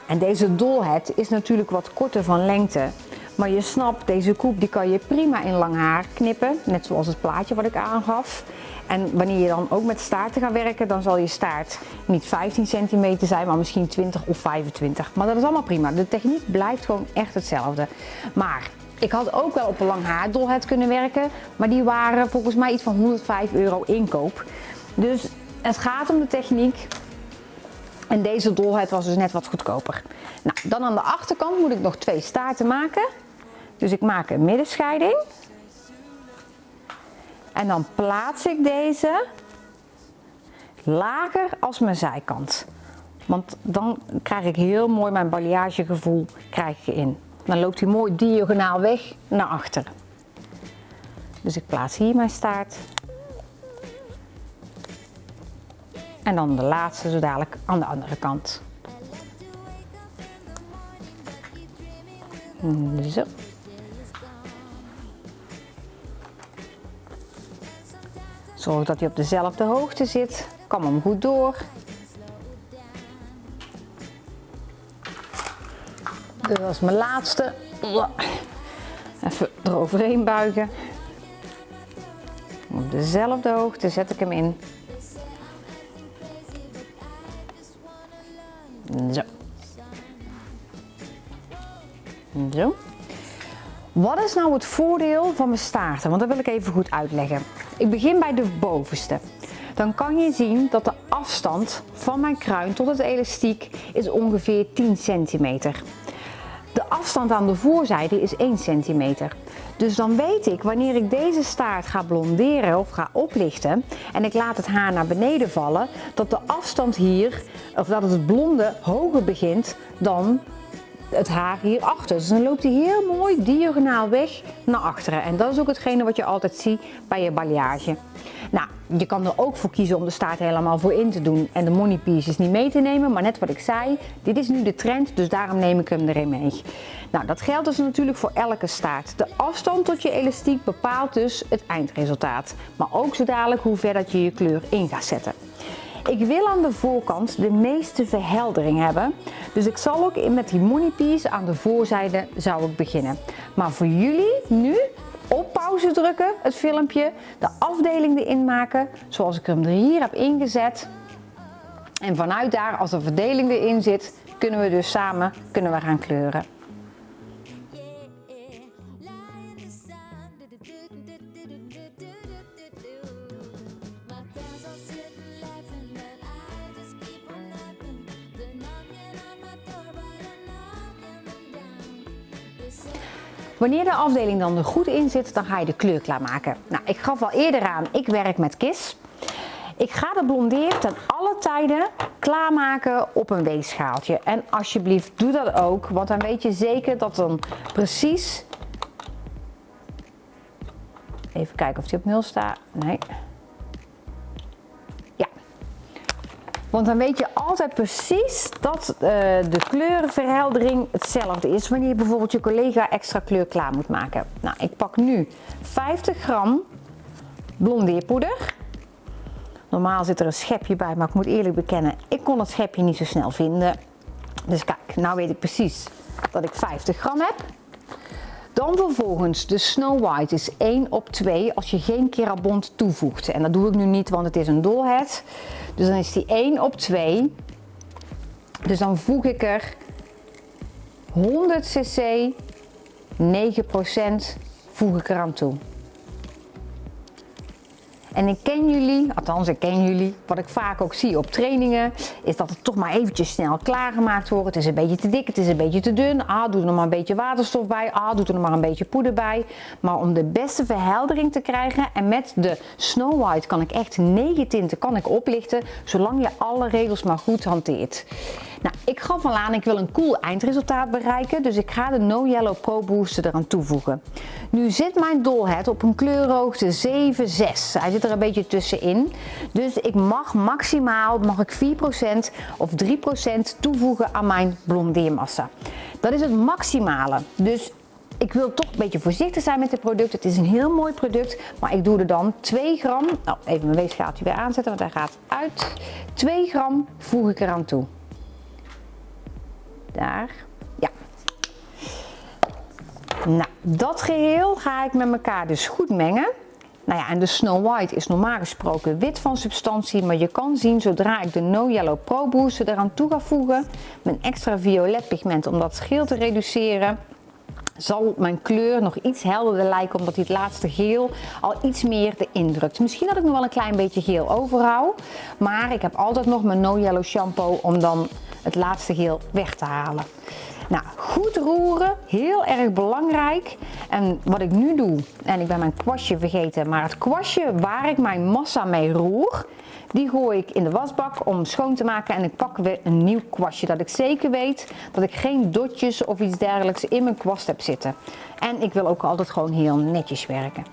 En deze dolhet is natuurlijk wat korter van lengte. Maar je snapt, deze koep die kan je prima in lang haar knippen. Net zoals het plaatje wat ik aangaf. En wanneer je dan ook met staarten gaat werken, dan zal je staart niet 15 centimeter zijn, maar misschien 20 of 25. Maar dat is allemaal prima. De techniek blijft gewoon echt hetzelfde. Maar ik had ook wel op een lang haar dolhet kunnen werken, maar die waren volgens mij iets van 105 euro inkoop. Dus het gaat om de techniek. En deze dolheid was dus net wat goedkoper. Nou, dan aan de achterkant moet ik nog twee staarten maken. Dus ik maak een middenscheiding. En dan plaats ik deze lager als mijn zijkant. Want dan krijg ik heel mooi mijn balayage krijg in. Dan loopt hij mooi diagonaal weg naar achter. Dus ik plaats hier mijn staart. En dan de laatste zo dadelijk aan de andere kant. Zo. Zorg dat hij op dezelfde hoogte zit. Kam hem goed door. Dit was mijn laatste. Even eroverheen buigen. Op dezelfde hoogte zet ik hem in. Zo. Zo. Wat is nou het voordeel van mijn staarten? Want dat wil ik even goed uitleggen. Ik begin bij de bovenste. Dan kan je zien dat de afstand van mijn kruin tot het elastiek is ongeveer 10 centimeter. De afstand aan de voorzijde is 1 centimeter. Dus dan weet ik wanneer ik deze staart ga blonderen of ga oplichten en ik laat het haar naar beneden vallen, dat de afstand hier, of dat het blonde hoger begint dan het haar hierachter. Dus dan loopt hij heel mooi diagonaal weg naar achteren. En dat is ook hetgene wat je altijd ziet bij je balayage. Nou, je kan er ook voor kiezen om de staart helemaal voor in te doen en de money pieces niet mee te nemen. Maar net wat ik zei, dit is nu de trend, dus daarom neem ik hem erin mee. Nou, dat geldt dus natuurlijk voor elke staart. De afstand tot je elastiek bepaalt dus het eindresultaat. Maar ook zo dadelijk hoe ver dat je je kleur in gaat zetten. Ik wil aan de voorkant de meeste verheldering hebben. Dus ik zal ook met die money piece aan de voorzijde zou ik beginnen. Maar voor jullie nu op pauze drukken, het filmpje, de afdeling erin maken zoals ik hem er hier heb ingezet. En vanuit daar, als de verdeling erin zit, kunnen we dus samen kunnen we gaan kleuren. Wanneer de afdeling dan er goed in zit, dan ga je de kleur klaarmaken. Nou, ik gaf al eerder aan, ik werk met kis. Ik ga de blondeer ten alle tijden klaarmaken op een weegschaaltje. En alsjeblieft doe dat ook, want dan weet je zeker dat dan precies... Even kijken of die op nul staat. Nee. Want dan weet je altijd precies dat uh, de kleurenverheldering hetzelfde is wanneer je bijvoorbeeld je collega extra kleur klaar moet maken. Nou, ik pak nu 50 gram blondeerpoeder. Normaal zit er een schepje bij, maar ik moet eerlijk bekennen, ik kon het schepje niet zo snel vinden. Dus kijk, nou weet ik precies dat ik 50 gram heb. Dan vervolgens de Snow White is 1 op 2 als je geen kerabont toevoegt. En dat doe ik nu niet, want het is een dolhead. Dus dan is die 1 op 2. Dus dan voeg ik er 100 cc, 9% voeg ik eraan toe. En ik ken jullie, althans ik ken jullie, wat ik vaak ook zie op trainingen, is dat het toch maar eventjes snel klaargemaakt wordt. Het is een beetje te dik, het is een beetje te dun. Ah, doe er nog maar een beetje waterstof bij. Ah, doe er nog maar een beetje poeder bij. Maar om de beste verheldering te krijgen en met de Snow White kan ik echt negen tinten kan ik oplichten, zolang je alle regels maar goed hanteert. Nou, ik gaf al aan, ik wil een cool eindresultaat bereiken, dus ik ga de No Yellow Pro Booster eraan toevoegen. Nu zit mijn dolhead op een kleurhoogte 7,6. Hij zit er een beetje tussenin. Dus ik mag maximaal mag ik 4% of 3% toevoegen aan mijn blondeermassa. Dat is het maximale. Dus ik wil toch een beetje voorzichtig zijn met het product. Het is een heel mooi product, maar ik doe er dan 2 gram, nou even mijn weegschaaltje weer aanzetten, want hij gaat uit. 2 gram voeg ik eraan toe. Daar. Ja. Nou, dat geheel ga ik met elkaar dus goed mengen. Nou ja, en de Snow White is normaal gesproken wit van substantie, maar je kan zien zodra ik de No Yellow Pro Booster eraan toe ga voegen, mijn extra violet pigment om dat scheel te reduceren, zal mijn kleur nog iets helderder lijken omdat die het laatste geel al iets meer de indrukt. Misschien dat ik nog wel een klein beetje geel overhoud, maar ik heb altijd nog mijn No Yellow shampoo om dan het laatste geel weg te halen. Nou, goed roeren, heel erg belangrijk. En wat ik nu doe, en ik ben mijn kwastje vergeten, maar het kwastje waar ik mijn massa mee roer, die gooi ik in de wasbak om schoon te maken en ik pak weer een nieuw kwastje. Dat ik zeker weet dat ik geen dotjes of iets dergelijks in mijn kwast heb zitten. En ik wil ook altijd gewoon heel netjes werken.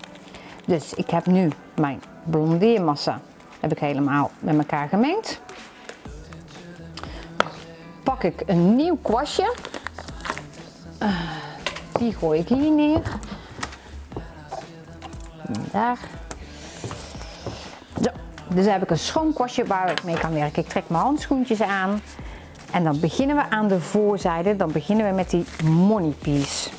Dus ik heb nu mijn blondeermassa heb ik helemaal met elkaar gemengd pak ik een nieuw kwastje. Uh, die gooi ik hier neer. Daar. Zo. Dus heb ik een schoon kwastje waar ik mee kan werken. Ik trek mijn handschoentjes aan. En dan beginnen we aan de voorzijde. Dan beginnen we met die money piece.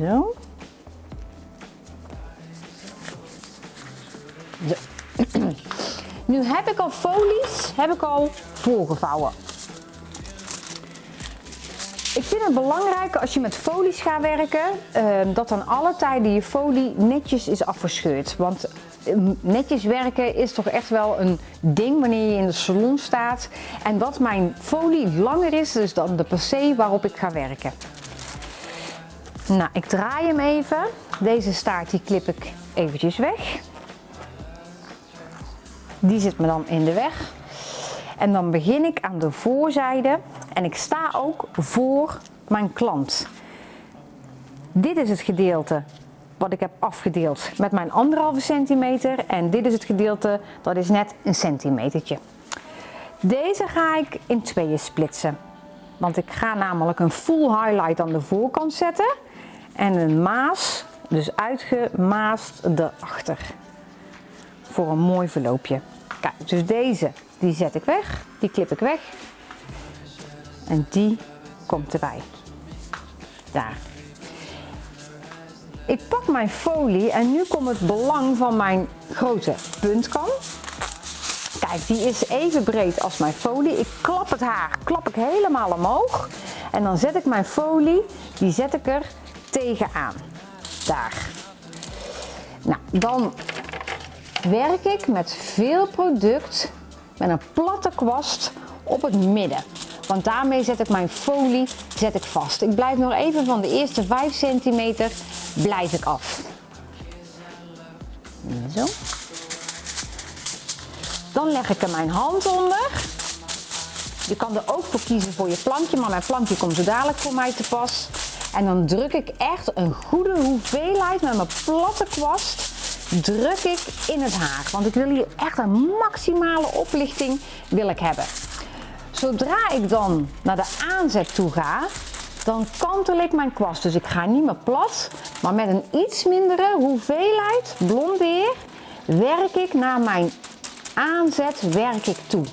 Zo. Nu heb ik al folies heb ik al voorgevouwen. Ik vind het belangrijk als je met folies gaat werken, ehm, dat dan alle tijden je folie netjes is afgescheurd. Want ehm, netjes werken is toch echt wel een ding wanneer je in de salon staat. En dat mijn folie langer is dus dan de passé waarop ik ga werken. Nou, ik draai hem even. Deze staart die klip ik eventjes weg. Die zit me dan in de weg. En dan begin ik aan de voorzijde en ik sta ook voor mijn klant. Dit is het gedeelte wat ik heb afgedeeld met mijn anderhalve centimeter en dit is het gedeelte dat is net een centimetertje. Deze ga ik in tweeën splitsen. Want ik ga namelijk een full highlight aan de voorkant zetten en een maas, dus uitgemaast erachter. Voor een mooi verloopje. Kijk, dus deze die zet ik weg, die klip ik weg. En die komt erbij. Daar. Ik pak mijn folie en nu komt het belang van mijn grote puntkam. Kijk, die is even breed als mijn folie. Ik klap het haar, klap ik helemaal omhoog. En dan zet ik mijn folie, die zet ik er tegenaan. Daar. Nou, dan werk ik met veel product met een platte kwast op het midden. Want daarmee zet ik mijn folie zet ik vast. Ik blijf nog even van de eerste 5 centimeter blijf ik af. Zo. Dan leg ik er mijn hand onder. Je kan er ook voor kiezen voor je plankje, maar mijn plankje komt zo dadelijk voor mij te pas. En dan druk ik echt een goede hoeveelheid met mijn platte kwast druk ik in het haar. Want ik wil hier echt een maximale oplichting wil ik hebben. Zodra ik dan naar de aanzet toe ga, dan kantel ik mijn kwast. Dus ik ga niet meer plat, maar met een iets mindere hoeveelheid blondeer werk ik naar mijn aanzet werk ik toe.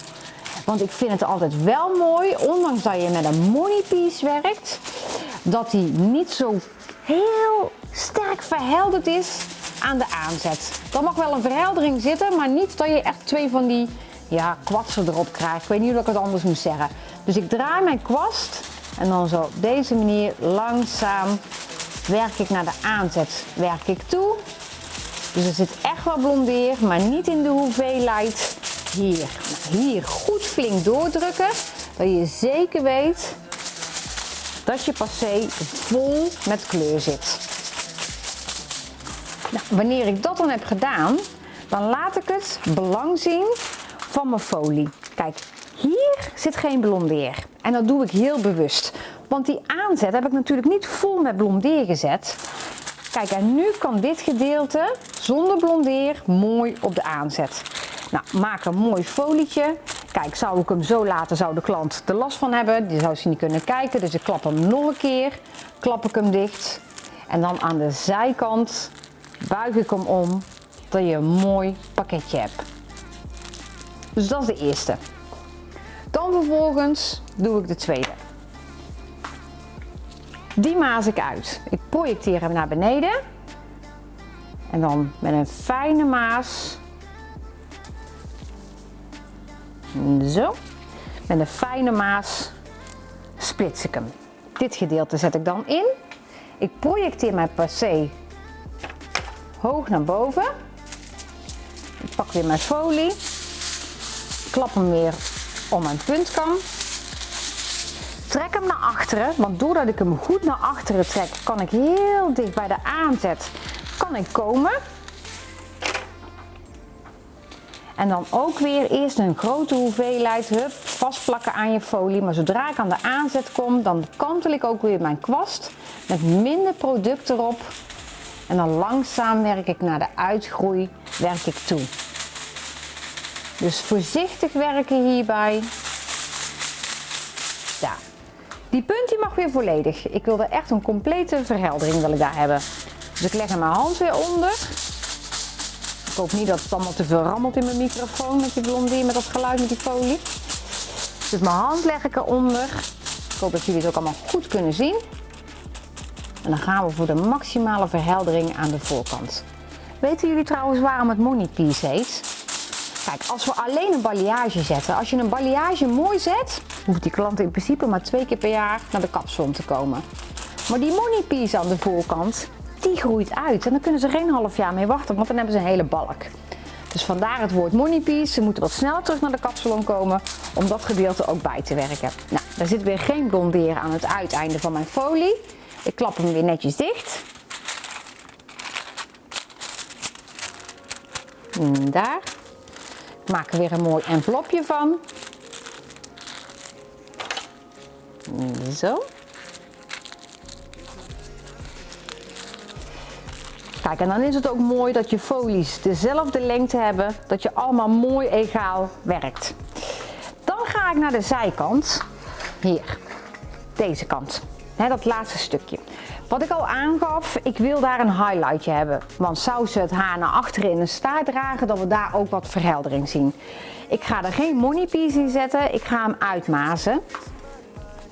Want ik vind het altijd wel mooi, ondanks dat je met een money piece werkt, dat die niet zo heel sterk verhelderd is aan de aanzet. Dan mag wel een verheldering zitten, maar niet dat je echt twee van die ja, kwatsen erop krijgt. Ik weet niet hoe ik het anders moet zeggen. Dus ik draai mijn kwast en dan zo op deze manier langzaam werk ik naar de aanzet. Werk ik toe. Dus er zit echt wel blondeer, maar niet in de hoeveelheid hier. Hier goed flink doordrukken, dat je zeker weet dat je passé vol met kleur zit. Nou, wanneer ik dat dan heb gedaan, dan laat ik het belang zien van mijn folie. Kijk, hier zit geen blondeer. En dat doe ik heel bewust. Want die aanzet heb ik natuurlijk niet vol met blondeer gezet. Kijk, en nu kan dit gedeelte zonder blondeer mooi op de aanzet. Nou, maak een mooi folietje. Kijk, zou ik hem zo laten, zou de klant er last van hebben. Die zou ze niet kunnen kijken. Dus ik klap hem nog een keer. Klap ik hem dicht. En dan aan de zijkant buig ik hem om dat je een mooi pakketje hebt. Dus dat is de eerste. Dan vervolgens doe ik de tweede. Die maas ik uit. Ik projecteer hem naar beneden. En dan met een fijne maas. Zo. Met een fijne maas splits ik hem. Dit gedeelte zet ik dan in. Ik projecteer mijn passé hoog naar boven. Ik pak weer mijn folie. Klap hem weer om mijn puntkam. Trek hem naar achteren, want doordat ik hem goed naar achteren trek, kan ik heel dicht bij de aanzet kan ik komen. En dan ook weer eerst een grote hoeveelheid hup, vastplakken aan je folie. Maar zodra ik aan de aanzet kom, dan kantel ik ook weer mijn kwast met minder product erop. En dan langzaam werk ik naar de uitgroei, werk ik toe. Dus voorzichtig werken hierbij. Ja. Die punt die mag weer volledig. Ik wil er echt een complete verheldering wil ik daar hebben. Dus ik leg er mijn hand weer onder. Ik hoop niet dat het allemaal te veel rammelt in mijn microfoon met die blondie, met dat geluid met die folie. Dus mijn hand leg ik eronder. Ik hoop dat jullie het ook allemaal goed kunnen zien. En dan gaan we voor de maximale verheldering aan de voorkant. Weten jullie trouwens waarom het money piece heet? Kijk, als we alleen een balayage zetten, als je een balayage mooi zet, hoeft die klant in principe maar twee keer per jaar naar de kapsalon te komen. Maar die money piece aan de voorkant, die groeit uit. En dan kunnen ze geen half jaar mee wachten, want dan hebben ze een hele balk. Dus vandaar het woord money piece. Ze moeten wat sneller terug naar de kapsalon komen om dat gedeelte ook bij te werken. Nou, daar zit weer geen blonderen aan het uiteinde van mijn folie. Ik klap hem weer netjes dicht. Daar. Maak er weer een mooi envelopje van. Zo. Kijk, en dan is het ook mooi dat je folies dezelfde lengte hebben, dat je allemaal mooi egaal werkt. Dan ga ik naar de zijkant. Hier, deze kant. Dat laatste stukje. Wat ik al aangaf, ik wil daar een highlightje hebben. Want ze het haar naar achteren in een staart dragen, dat we daar ook wat verheldering zien. Ik ga er geen money piece in zetten, ik ga hem uitmazen.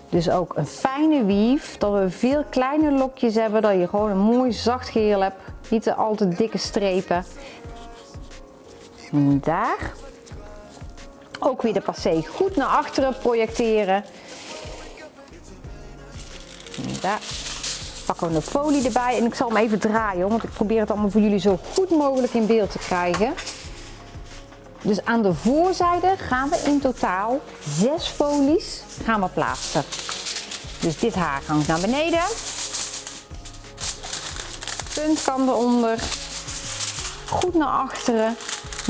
Dus ook een fijne weave, dat we veel kleine lokjes hebben, dat je gewoon een mooi zacht geheel hebt. Niet te al te dikke strepen. Daar. Ook weer de passé goed naar achteren projecteren. Daar pakken we de folie erbij en ik zal hem even draaien, want ik probeer het allemaal voor jullie zo goed mogelijk in beeld te krijgen. Dus aan de voorzijde gaan we in totaal zes folies gaan we plaatsen. Dus dit haar hangt naar beneden. Punt kan eronder. Goed naar achteren.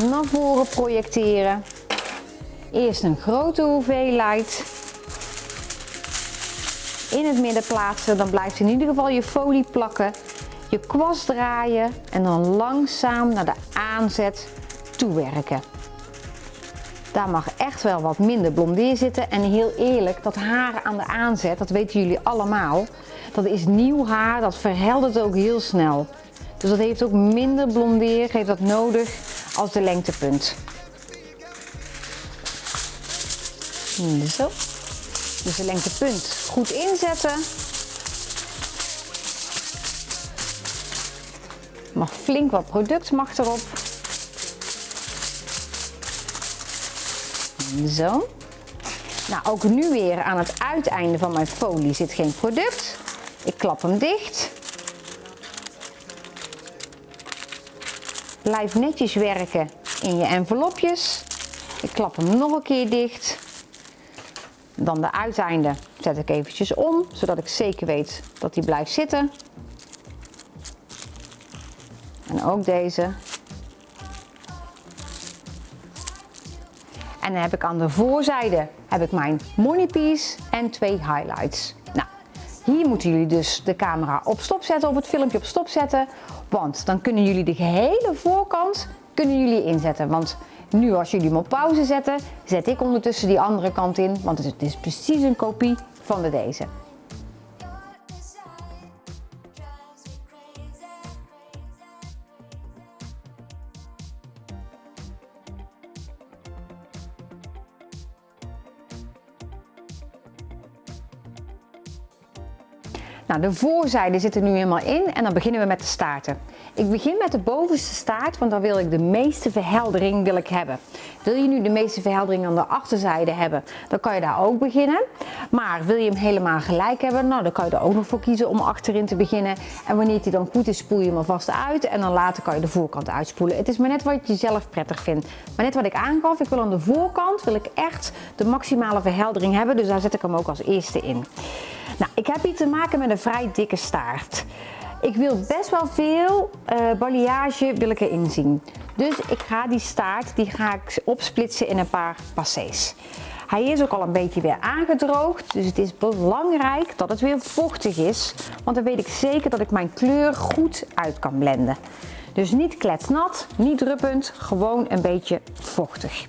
Naar voren projecteren. Eerst een grote hoeveelheid in het midden plaatsen. Dan blijft in ieder geval je folie plakken. Je kwast draaien en dan langzaam naar de aanzet toewerken. Daar mag echt wel wat minder blondeer zitten. En heel eerlijk, dat haar aan de aanzet, dat weten jullie allemaal. Dat is nieuw haar, dat verheldert ook heel snel. Dus dat heeft ook minder blondeer, heeft dat nodig als de lengtepunt. Zo. Dus de lengtepunt goed inzetten. Mag flink wat product mag erop. Zo. Nou, ook nu weer aan het uiteinde van mijn folie zit geen product. Ik klap hem dicht. Blijf netjes werken in je envelopjes. Ik klap hem nog een keer dicht. Dan de uiteinde zet ik eventjes om, zodat ik zeker weet dat die blijft zitten. En ook deze. En dan heb ik aan de voorzijde heb ik mijn money piece en twee highlights. Nou, hier moeten jullie dus de camera op stop zetten of het filmpje op stop zetten. Want dan kunnen jullie de gehele voorkant kunnen jullie inzetten. Want nu als jullie hem op pauze zetten, zet ik ondertussen die andere kant in, want het is precies een kopie van de deze. Nou, de voorzijde zit er nu helemaal in en dan beginnen we met de staarten. Ik begin met de bovenste staart, want dan wil ik de meeste verheldering wil ik hebben. Wil je nu de meeste verheldering aan de achterzijde hebben, dan kan je daar ook beginnen. Maar wil je hem helemaal gelijk hebben, nou, dan kan je er ook nog voor kiezen om achterin te beginnen. En wanneer hij dan goed is, spoel je hem alvast uit en dan later kan je de voorkant uitspoelen. Het is maar net wat je zelf prettig vindt. Maar net wat ik aangaf, ik wil aan de voorkant wil ik echt de maximale verheldering hebben, dus daar zet ik hem ook als eerste in. Nou, ik heb hier te maken met een vrij dikke staart. Ik wil best wel veel uh, balayage wil ik erin zien. Dus ik ga die staart die ga ik opsplitsen in een paar passés. Hij is ook al een beetje weer aangedroogd, dus het is belangrijk dat het weer vochtig is. Want dan weet ik zeker dat ik mijn kleur goed uit kan blenden. Dus niet kletsnat, niet druppend, gewoon een beetje vochtig.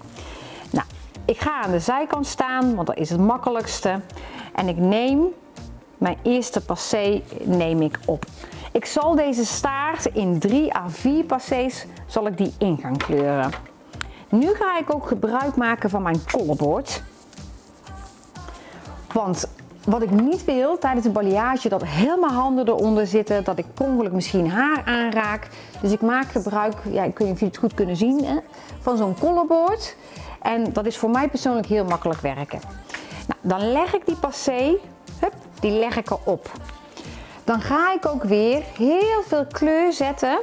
Nou, ik ga aan de zijkant staan, want dat is het makkelijkste. En ik neem mijn eerste passé neem ik op. Ik zal deze staart in 3 à 4 passés zal ik die in gaan kleuren. Nu ga ik ook gebruik maken van mijn kollenbord. Want wat ik niet wil tijdens de balayage, dat mijn handen eronder zitten, dat ik ongeluk misschien haar aanraak. Dus ik maak gebruik, ja, of jullie het goed kunnen zien, hè, van zo'n collarboard. En dat is voor mij persoonlijk heel makkelijk werken. Nou, dan leg ik die passé, hup, die leg ik erop. Dan ga ik ook weer heel veel kleur zetten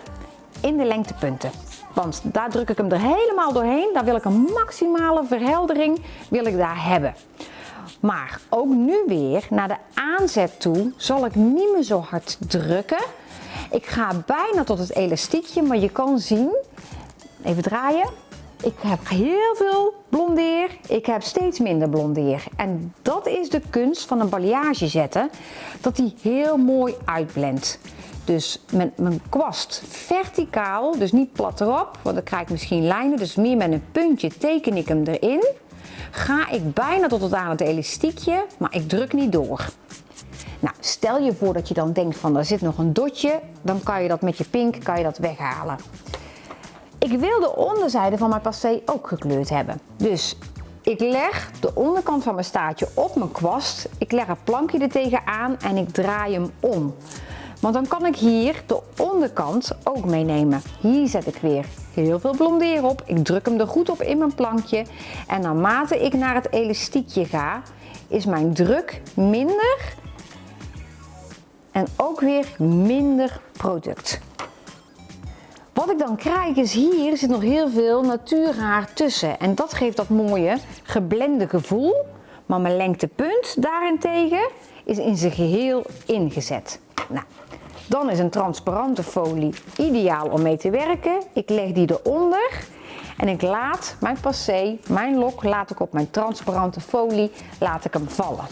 in de lengtepunten. Want daar druk ik hem er helemaal doorheen. Daar wil ik een maximale verheldering wil ik daar hebben. Maar ook nu weer naar de aanzet toe zal ik niet meer zo hard drukken. Ik ga bijna tot het elastiekje, maar je kan zien, even draaien. Ik heb heel veel blondeer, ik heb steeds minder blondeer. En dat is de kunst van een balayage zetten, dat die heel mooi uitblendt. Dus met mijn kwast verticaal, dus niet plat erop, want dan krijg ik misschien lijnen. Dus meer met een puntje teken ik hem erin. Ga ik bijna tot het aan het elastiekje, maar ik druk niet door. Nou, stel je voor dat je dan denkt van er zit nog een dotje, dan kan je dat met je pink kan je dat weghalen. Ik wil de onderzijde van mijn passé ook gekleurd hebben. Dus ik leg de onderkant van mijn staartje op mijn kwast. Ik leg een plankje er tegenaan en ik draai hem om. Want dan kan ik hier de onderkant ook meenemen. Hier zet ik weer heel veel blondeer op. Ik druk hem er goed op in mijn plankje. En naarmate ik naar het elastiekje ga, is mijn druk minder. En ook weer minder product. Wat ik dan krijg is hier zit nog heel veel natuurhaar tussen. En dat geeft dat mooie geblende gevoel. Maar mijn lengtepunt daarentegen is in zijn geheel ingezet. Nou, dan is een transparante folie ideaal om mee te werken. Ik leg die eronder en ik laat mijn passé, mijn lok, laat ik op mijn transparante folie, laat ik hem vallen.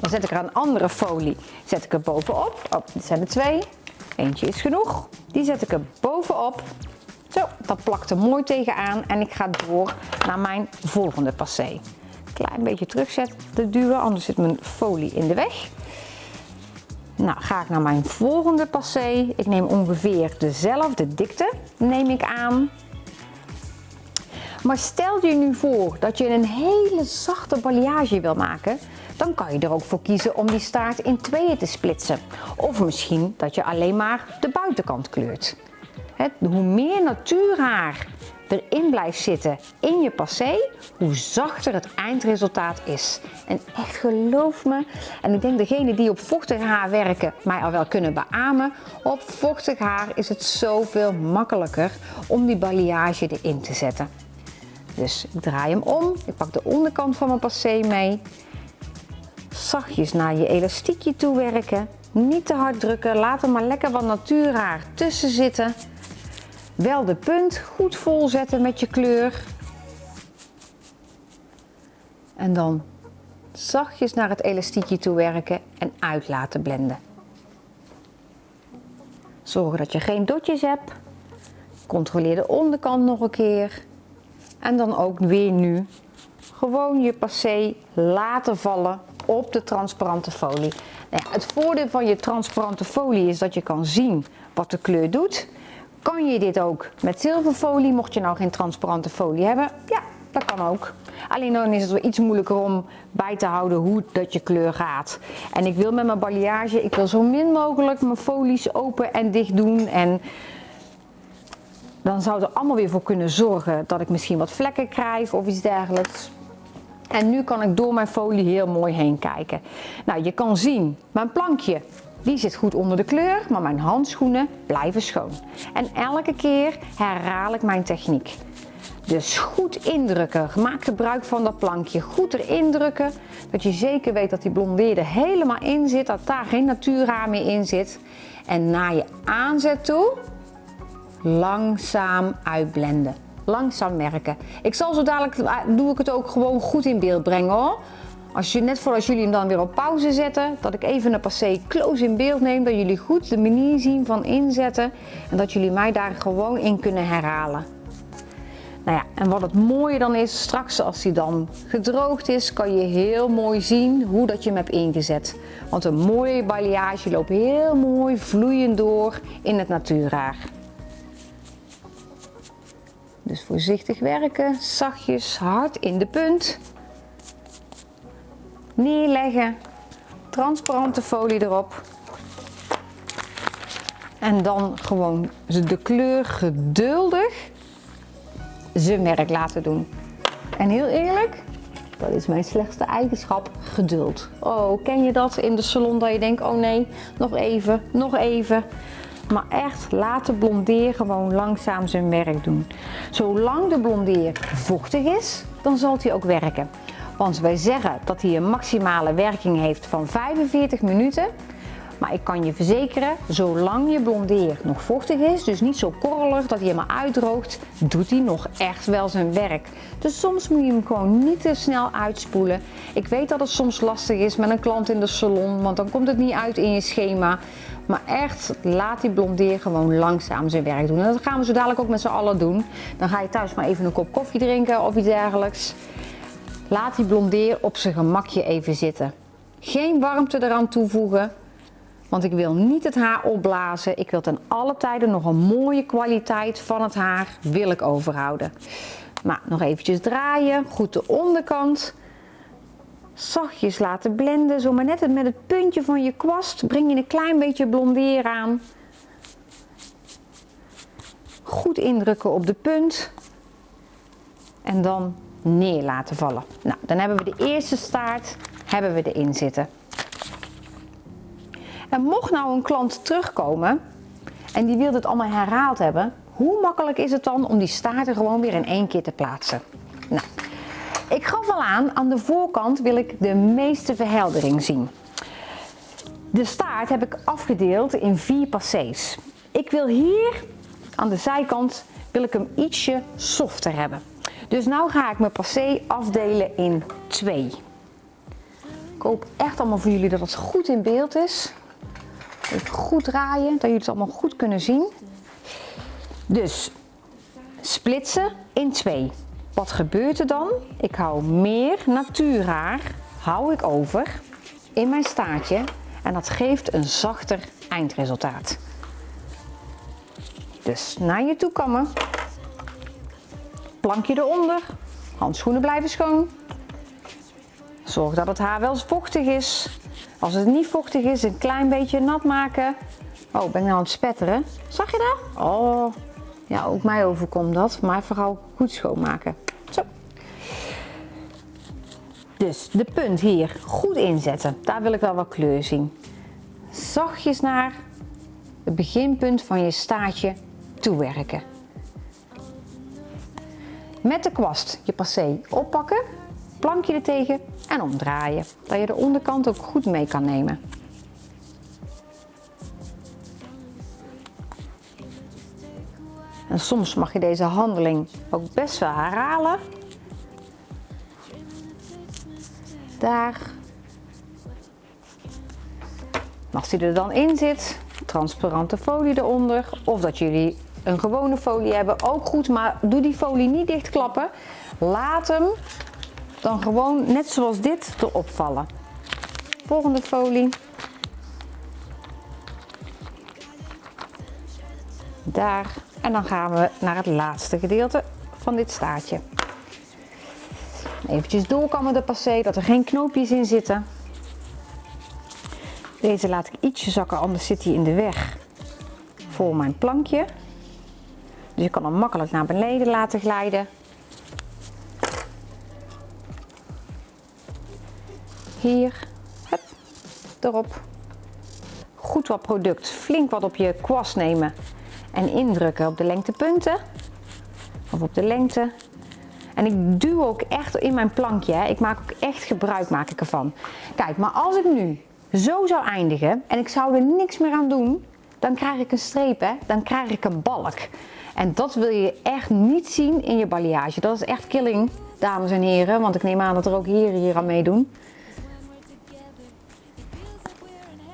Dan zet ik er een andere folie, zet ik er bovenop. Oh, dit zijn er twee. Eentje is genoeg. Die zet ik er bovenop. Zo, dat plakt er mooi tegenaan en ik ga door naar mijn volgende passé. Klein beetje terugzetten, duwen, anders zit mijn folie in de weg. Nou, ga ik naar mijn volgende passé. Ik neem ongeveer dezelfde dikte, neem ik aan. Maar stel je nu voor dat je een hele zachte balayage wil maken, dan kan je er ook voor kiezen om die staart in tweeën te splitsen. Of misschien dat je alleen maar de buitenkant kleurt. hoe meer natuurhaar erin blijft zitten in je passé, hoe zachter het eindresultaat is. En echt geloof me, en ik denk degene die op vochtig haar werken mij al wel kunnen beamen, op vochtig haar is het zoveel makkelijker om die balayage erin te zetten. Dus ik draai hem om, ik pak de onderkant van mijn passé mee, zachtjes naar je elastiekje toe werken, niet te hard drukken, laat er maar lekker wat natuurhaar tussen zitten. Wel de punt goed volzetten met je kleur. En dan zachtjes naar het elastiekje toe werken en uit laten blenden. Zorg dat je geen dotjes hebt. Controleer de onderkant nog een keer. En dan ook weer nu gewoon je passé laten vallen op de transparante folie. Nou ja, het voordeel van je transparante folie is dat je kan zien wat de kleur doet. Kan je dit ook met zilverfolie, mocht je nou geen transparante folie hebben? Ja, dat kan ook. Alleen dan is het wel iets moeilijker om bij te houden hoe dat je kleur gaat. En ik wil met mijn balayage, ik wil zo min mogelijk mijn folies open en dicht doen. En dan zou er allemaal weer voor kunnen zorgen dat ik misschien wat vlekken krijg of iets dergelijks. En nu kan ik door mijn folie heel mooi heen kijken. Nou, je kan zien, mijn plankje die zit goed onder de kleur, maar mijn handschoenen blijven schoon. En elke keer herhaal ik mijn techniek. Dus goed indrukken. Maak gebruik van dat plankje. Goed erin drukken. Dat je zeker weet dat die blondeerde helemaal in zit. Dat daar geen natuurraam meer in zit. En na je aanzet toe langzaam uitblenden. Langzaam merken. Ik zal zo dadelijk, doe ik het ook gewoon goed in beeld brengen hoor. Als je, net voordat jullie hem dan weer op pauze zetten, dat ik even een passé close in beeld neem, dat jullie goed de manier zien van inzetten en dat jullie mij daar gewoon in kunnen herhalen. Nou ja, en wat het mooie dan is, straks als hij dan gedroogd is, kan je heel mooi zien hoe dat je hem hebt ingezet. Want een mooie balayage loopt heel mooi vloeiend door in het natuurhaar. Dus voorzichtig werken, zachtjes, hard in de punt. neerleggen, transparante folie erop. En dan gewoon de kleur geduldig zijn werk laten doen. En heel eerlijk, dat is mijn slechtste eigenschap, geduld. Oh, ken je dat in de salon dat je denkt, oh nee, nog even, nog even. Maar echt, laat de blondeer gewoon langzaam zijn werk doen. Zolang de blondeer vochtig is, dan zal hij ook werken. Want wij zeggen dat hij een maximale werking heeft van 45 minuten. Maar ik kan je verzekeren, zolang je blondeer nog vochtig is, dus niet zo korrelig dat hij helemaal uitdroogt, doet hij nog echt wel zijn werk. Dus soms moet je hem gewoon niet te snel uitspoelen. Ik weet dat het soms lastig is met een klant in de salon, want dan komt het niet uit in je schema. Maar echt, laat die blondeer gewoon langzaam zijn werk doen. En dat gaan we zo dadelijk ook met z'n allen doen. Dan ga je thuis maar even een kop koffie drinken of iets dergelijks. Laat die blondeer op zijn gemakje even zitten. Geen warmte eraan toevoegen. Want ik wil niet het haar opblazen. Ik wil ten alle tijden nog een mooie kwaliteit van het haar wil ik overhouden. Maar nog eventjes draaien. Goed de onderkant. Zachtjes laten blenden. Zo maar net met het puntje van je kwast breng je een klein beetje blondeer aan. Goed indrukken op de punt. En dan neer laten vallen. Nou, dan hebben we de eerste staart hebben we erin zitten. En mocht nou een klant terugkomen en die wil het allemaal herhaald hebben, hoe makkelijk is het dan om die staarten gewoon weer in één keer te plaatsen? Nou, ik gaf al aan, aan de voorkant wil ik de meeste verheldering zien. De staart heb ik afgedeeld in vier passés. Ik wil hier aan de zijkant wil ik hem ietsje softer hebben. Dus nu ga ik mijn passé afdelen in twee. Ik hoop echt allemaal voor jullie dat het goed in beeld is. Even goed draaien, dat jullie het allemaal goed kunnen zien. Dus splitsen in twee. Wat gebeurt er dan? Ik hou meer natuurhaar hou ik over in mijn staartje en dat geeft een zachter eindresultaat. Dus naar je toe kammen. Plankje eronder. Handschoenen blijven schoon. Zorg dat het haar wel vochtig is. Als het niet vochtig is, een klein beetje nat maken. Oh, ben ik nou aan het spetteren? Zag je dat? Oh, ja, ook mij overkomt dat. Maar vooral goed schoonmaken. Dus de punt hier goed inzetten. Daar wil ik wel wat kleur zien. Zachtjes naar het beginpunt van je staartje toewerken. Met de kwast je passé oppakken, plankje er tegen en omdraaien. Dat je de onderkant ook goed mee kan nemen. En soms mag je deze handeling ook best wel herhalen. Daar. Als die er dan in zit, transparante folie eronder. Of dat jullie een gewone folie hebben, ook goed. Maar doe die folie niet dichtklappen. Laat hem dan gewoon net zoals dit erop vallen. Volgende folie. Daar. En dan gaan we naar het laatste gedeelte van dit staartje. Eventjes doorkammen de passé, dat er geen knoopjes in zitten. Deze laat ik ietsje zakken, anders zit hij in de weg voor mijn plankje. Dus je kan hem makkelijk naar beneden laten glijden. Hier, hup, erop. Goed wat product, flink wat op je kwast nemen en indrukken op de lengtepunten. Of op de lengte. En ik duw ook echt in mijn plankje. Hè. Ik maak ook echt gebruik maak ik ervan. Kijk, maar als ik nu zo zou eindigen en ik zou er niks meer aan doen, dan krijg ik een streep, hè? dan krijg ik een balk. En dat wil je echt niet zien in je balayage. Dat is echt killing, dames en heren. Want ik neem aan dat er ook heren hier aan meedoen.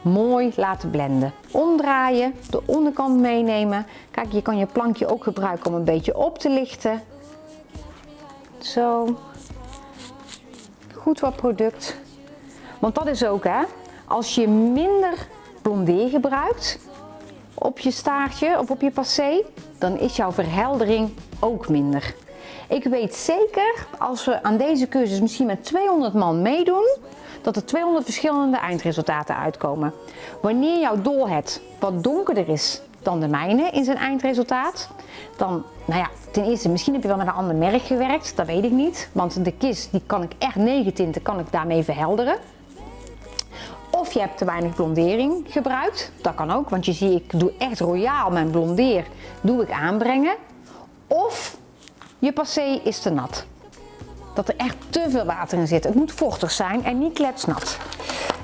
Mooi laten blenden. Omdraaien, de onderkant meenemen. Kijk, je kan je plankje ook gebruiken om een beetje op te lichten. Zo. Goed wat product. Want dat is ook hè, als je minder blondeer gebruikt op je staartje of op je passé, dan is jouw verheldering ook minder. Ik weet zeker, als we aan deze cursus misschien met 200 man meedoen, dat er 200 verschillende eindresultaten uitkomen. Wanneer jouw dolhead wat donkerder is dan de mijne in zijn eindresultaat, dan, nou ja, ten eerste, misschien heb je wel met een ander merk gewerkt, dat weet ik niet. Want de kist, die kan ik echt negen tinten, kan ik daarmee verhelderen. Of je hebt te weinig blondering gebruikt, dat kan ook, want je ziet, ik doe echt royaal mijn blondeer, doe ik aanbrengen. Of je passé is te nat. Dat er echt te veel water in zit. Het moet vochtig zijn en niet kletsnat.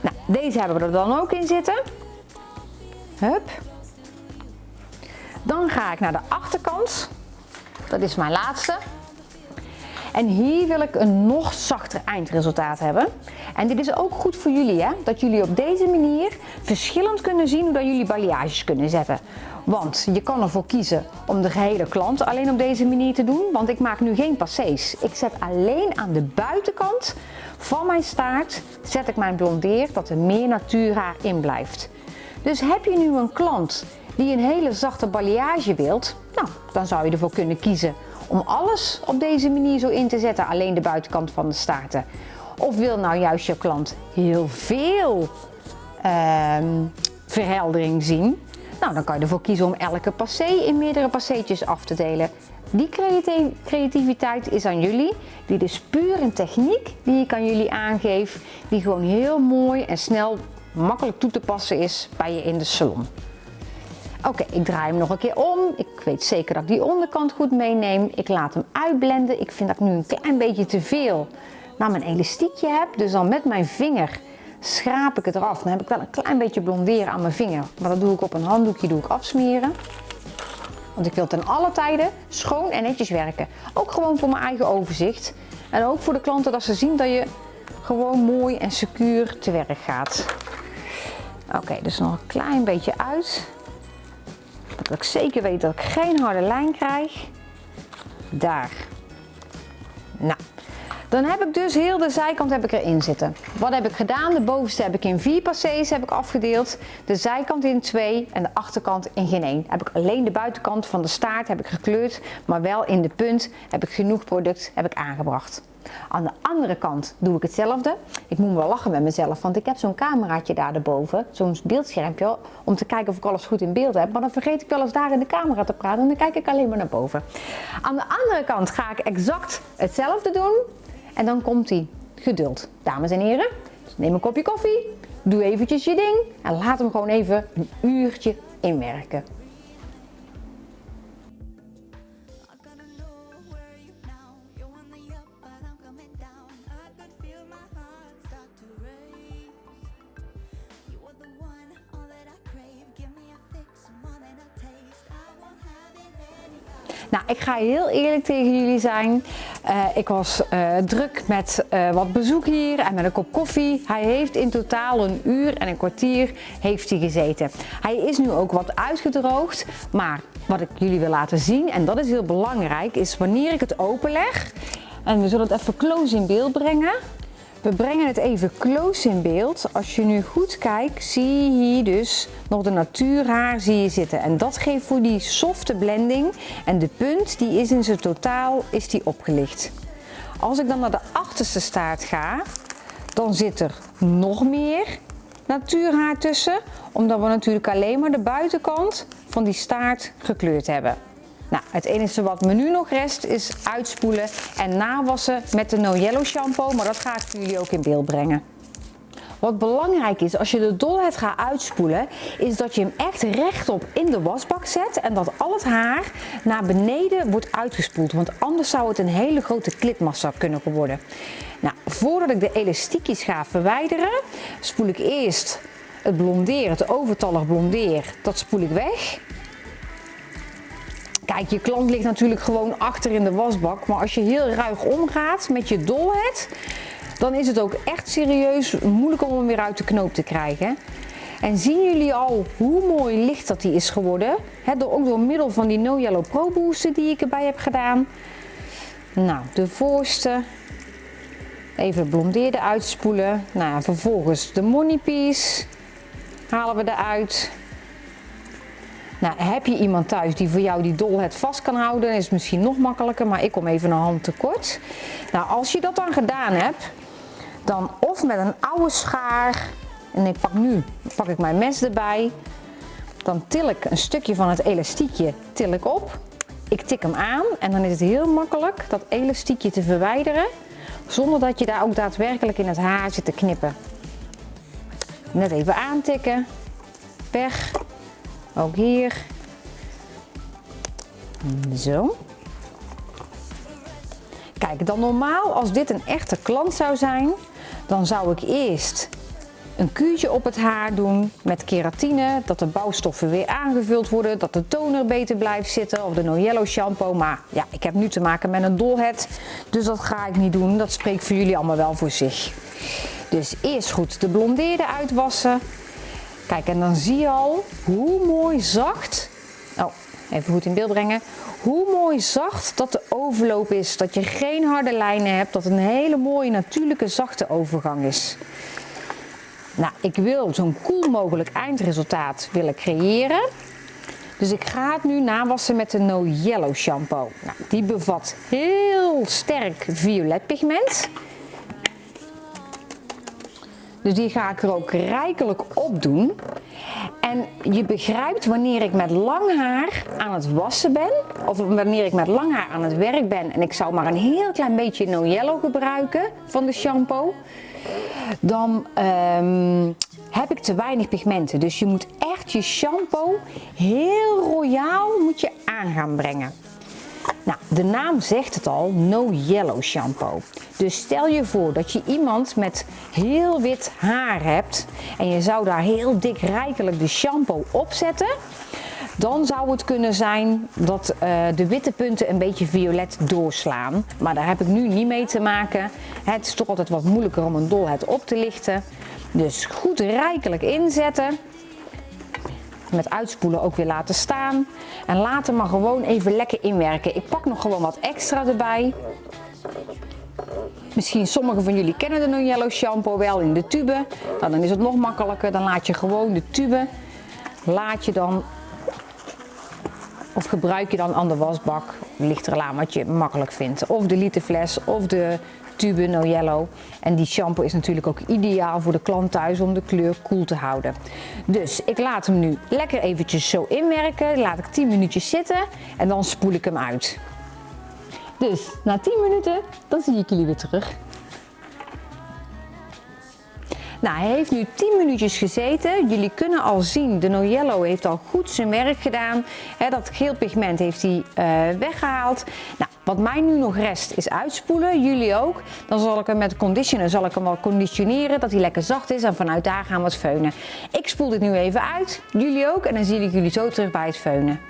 Nou, deze hebben we er dan ook in zitten. Hup. Dan ga ik naar de achterkant. Dat is mijn laatste. En hier wil ik een nog zachter eindresultaat hebben. En dit is ook goed voor jullie, hè? dat jullie op deze manier verschillend kunnen zien hoe jullie balayages kunnen zetten. Want je kan ervoor kiezen om de gehele klant alleen op deze manier te doen, want ik maak nu geen passés. Ik zet alleen aan de buitenkant van mijn staart zet ik mijn blondeer dat er meer natuurhaar in blijft. Dus heb je nu een klant die een hele zachte balayage wilt, nou, dan zou je ervoor kunnen kiezen om alles op deze manier zo in te zetten, alleen de buitenkant van de staarten. Of wil nou juist je klant heel veel ehm, verheldering zien? Nou, dan kan je ervoor kiezen om elke passé in meerdere passeetjes af te delen. Die creativiteit is aan jullie. Dit is puur een techniek die ik aan jullie aangeef, die gewoon heel mooi en snel makkelijk toe te passen is bij je in de salon. Oké, ik draai hem nog een keer om. Ik weet zeker dat ik die onderkant goed meeneem. Ik laat hem uitblenden. Ik vind dat ik nu een klein beetje te veel naar mijn elastiekje heb. Dus dan met mijn vinger schraap ik het eraf. Dan heb ik wel een klein beetje blonderen aan mijn vinger. Maar dat doe ik op een handdoekje doe ik afsmeren. Want ik wil ten alle tijden schoon en netjes werken. Ook gewoon voor mijn eigen overzicht. En ook voor de klanten dat ze zien dat je gewoon mooi en secuur te werk gaat. Oké, dus nog een klein beetje uit. Dat ik zeker weet dat ik geen harde lijn krijg. Daar. Nou, dan heb ik dus heel de zijkant heb ik erin zitten. Wat heb ik gedaan? De bovenste heb ik in vier passés heb ik afgedeeld. De zijkant in twee en de achterkant in geen één. Heb ik alleen de buitenkant van de staart heb ik gekleurd. Maar wel in de punt heb ik genoeg product heb ik aangebracht. Aan de andere kant doe ik hetzelfde. Ik moet wel lachen met mezelf, want ik heb zo'n cameraatje daar erboven, zo'n beeldschermpje, om te kijken of ik alles goed in beeld heb. Maar dan vergeet ik wel eens daar in de camera te praten en dan kijk ik alleen maar naar boven. Aan de andere kant ga ik exact hetzelfde doen en dan komt die geduld. Dames en heren, neem een kopje koffie, doe eventjes je ding en laat hem gewoon even een uurtje inwerken. Ik ga heel eerlijk tegen jullie zijn. Uh, ik was uh, druk met uh, wat bezoek hier en met een kop koffie. Hij heeft in totaal een uur en een kwartier heeft hij gezeten. Hij is nu ook wat uitgedroogd, maar wat ik jullie wil laten zien, en dat is heel belangrijk, is wanneer ik het openleg. En we zullen het even close in beeld brengen. We brengen het even close in beeld. Als je nu goed kijkt, zie je hier dus nog de natuurhaar zie je zitten. En dat geeft voor die softe blending. En de punt die is in zijn totaal is die opgelicht. Als ik dan naar de achterste staart ga, dan zit er nog meer natuurhaar tussen. Omdat we natuurlijk alleen maar de buitenkant van die staart gekleurd hebben. Nou, het enige wat me nu nog rest is uitspoelen en nawassen met de No Yellow shampoo, maar dat ga ik voor jullie ook in beeld brengen. Wat belangrijk is als je de dolheid gaat uitspoelen, is dat je hem echt rechtop in de wasbak zet en dat al het haar naar beneden wordt uitgespoeld. Want anders zou het een hele grote klitmassa kunnen worden. Nou, voordat ik de elastiekjes ga verwijderen, spoel ik eerst het blondeer, het overtallig blondeer, dat spoel ik weg. Kijk, je klant ligt natuurlijk gewoon achter in de wasbak. Maar als je heel ruig omgaat met je dolhead, dan is het ook echt serieus moeilijk om hem weer uit de knoop te krijgen. En zien jullie al hoe mooi licht dat die is geworden? He, door, ook door middel van die No Yellow Pro Booster die ik erbij heb gedaan. Nou, de voorste. Even blondeerde uitspoelen. Nou, vervolgens de money piece halen we eruit. Nou, heb je iemand thuis die voor jou die dolhead vast kan houden, is het misschien nog makkelijker, maar ik kom even een hand tekort. Nou, als je dat dan gedaan hebt, dan of met een oude schaar, en ik pak nu pak ik mijn mes erbij, dan til ik een stukje van het elastiekje til ik op. Ik tik hem aan en dan is het heel makkelijk dat elastiekje te verwijderen, zonder dat je daar ook daadwerkelijk in het haar zit te knippen. Net even aantikken, weg, ook hier. Zo. Kijk, dan normaal als dit een echte klant zou zijn, dan zou ik eerst een kuurtje op het haar doen met keratine, dat de bouwstoffen weer aangevuld worden, dat de toner beter blijft zitten of de No Yellow shampoo. Maar ja, ik heb nu te maken met een dolhead, dus dat ga ik niet doen. Dat spreekt voor jullie allemaal wel voor zich. Dus eerst goed de blondeerde uitwassen. Kijk, en dan zie je al hoe mooi zacht, oh, even goed in beeld brengen, hoe mooi zacht dat de overloop is. Dat je geen harde lijnen hebt, dat een hele mooie natuurlijke zachte overgang is. Nou, ik wil zo'n koel mogelijk eindresultaat willen creëren. Dus ik ga het nu nawassen met de No Yellow shampoo. Nou, die bevat heel sterk violet pigment. Dus die ga ik er ook rijkelijk op doen. En je begrijpt wanneer ik met lang haar aan het wassen ben, of wanneer ik met lang haar aan het werk ben en ik zou maar een heel klein beetje No Yellow gebruiken van de shampoo, dan um, heb ik te weinig pigmenten. Dus je moet echt je shampoo heel royaal moet je aan gaan brengen. Nou, de naam zegt het al, no yellow shampoo. Dus stel je voor dat je iemand met heel wit haar hebt en je zou daar heel dik rijkelijk de shampoo op zetten. Dan zou het kunnen zijn dat uh, de witte punten een beetje violet doorslaan. Maar daar heb ik nu niet mee te maken. Het is toch altijd wat moeilijker om een dolheid op te lichten. Dus goed rijkelijk inzetten met uitspoelen ook weer laten staan. En laten maar gewoon even lekker inwerken. Ik pak nog gewoon wat extra erbij. Misschien sommigen van jullie kennen de No Yellow shampoo wel in de tube. Nou, dan is het nog makkelijker. Dan laat je gewoon de tube, laat je dan, of gebruik je dan aan de wasbak. Ligt wat je makkelijk vindt. Of de literfles of de tube No Yellow. En die shampoo is natuurlijk ook ideaal voor de klant thuis om de kleur koel te houden. Dus ik laat hem nu lekker eventjes zo inwerken. Laat ik 10 minuutjes zitten en dan spoel ik hem uit. Dus na 10 minuten, dan zie ik jullie weer terug. Nou, hij heeft nu 10 minuutjes gezeten. Jullie kunnen al zien, de No Yellow heeft al goed zijn werk gedaan. dat geel pigment heeft hij uh, weggehaald. Nou, wat mij nu nog rest is uitspoelen, jullie ook. Dan zal ik hem met conditioner zal ik hem wel conditioneren, dat hij lekker zacht is en vanuit daar gaan we het feunen. Ik spoel dit nu even uit, jullie ook en dan zie ik jullie zo terug bij het feunen.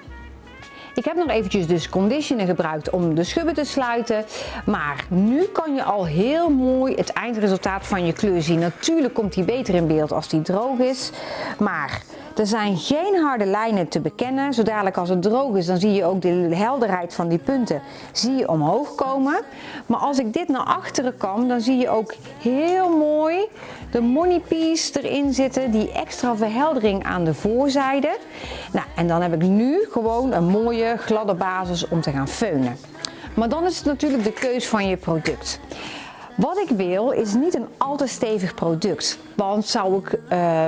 Ik heb nog eventjes dus conditioner gebruikt om de schubben te sluiten. Maar nu kan je al heel mooi het eindresultaat van je kleur zien. Natuurlijk komt die beter in beeld als die droog is. Maar er zijn geen harde lijnen te bekennen. Zo dadelijk als het droog is, dan zie je ook de helderheid van die punten zie je omhoog komen. Maar als ik dit naar achteren kan, dan zie je ook heel mooi de money piece erin zitten. Die extra verheldering aan de voorzijde. Nou, en dan heb ik nu gewoon een mooie gladde basis om te gaan feunen. Maar dan is het natuurlijk de keus van je product. Wat ik wil is niet een al te stevig product. Want zou ik...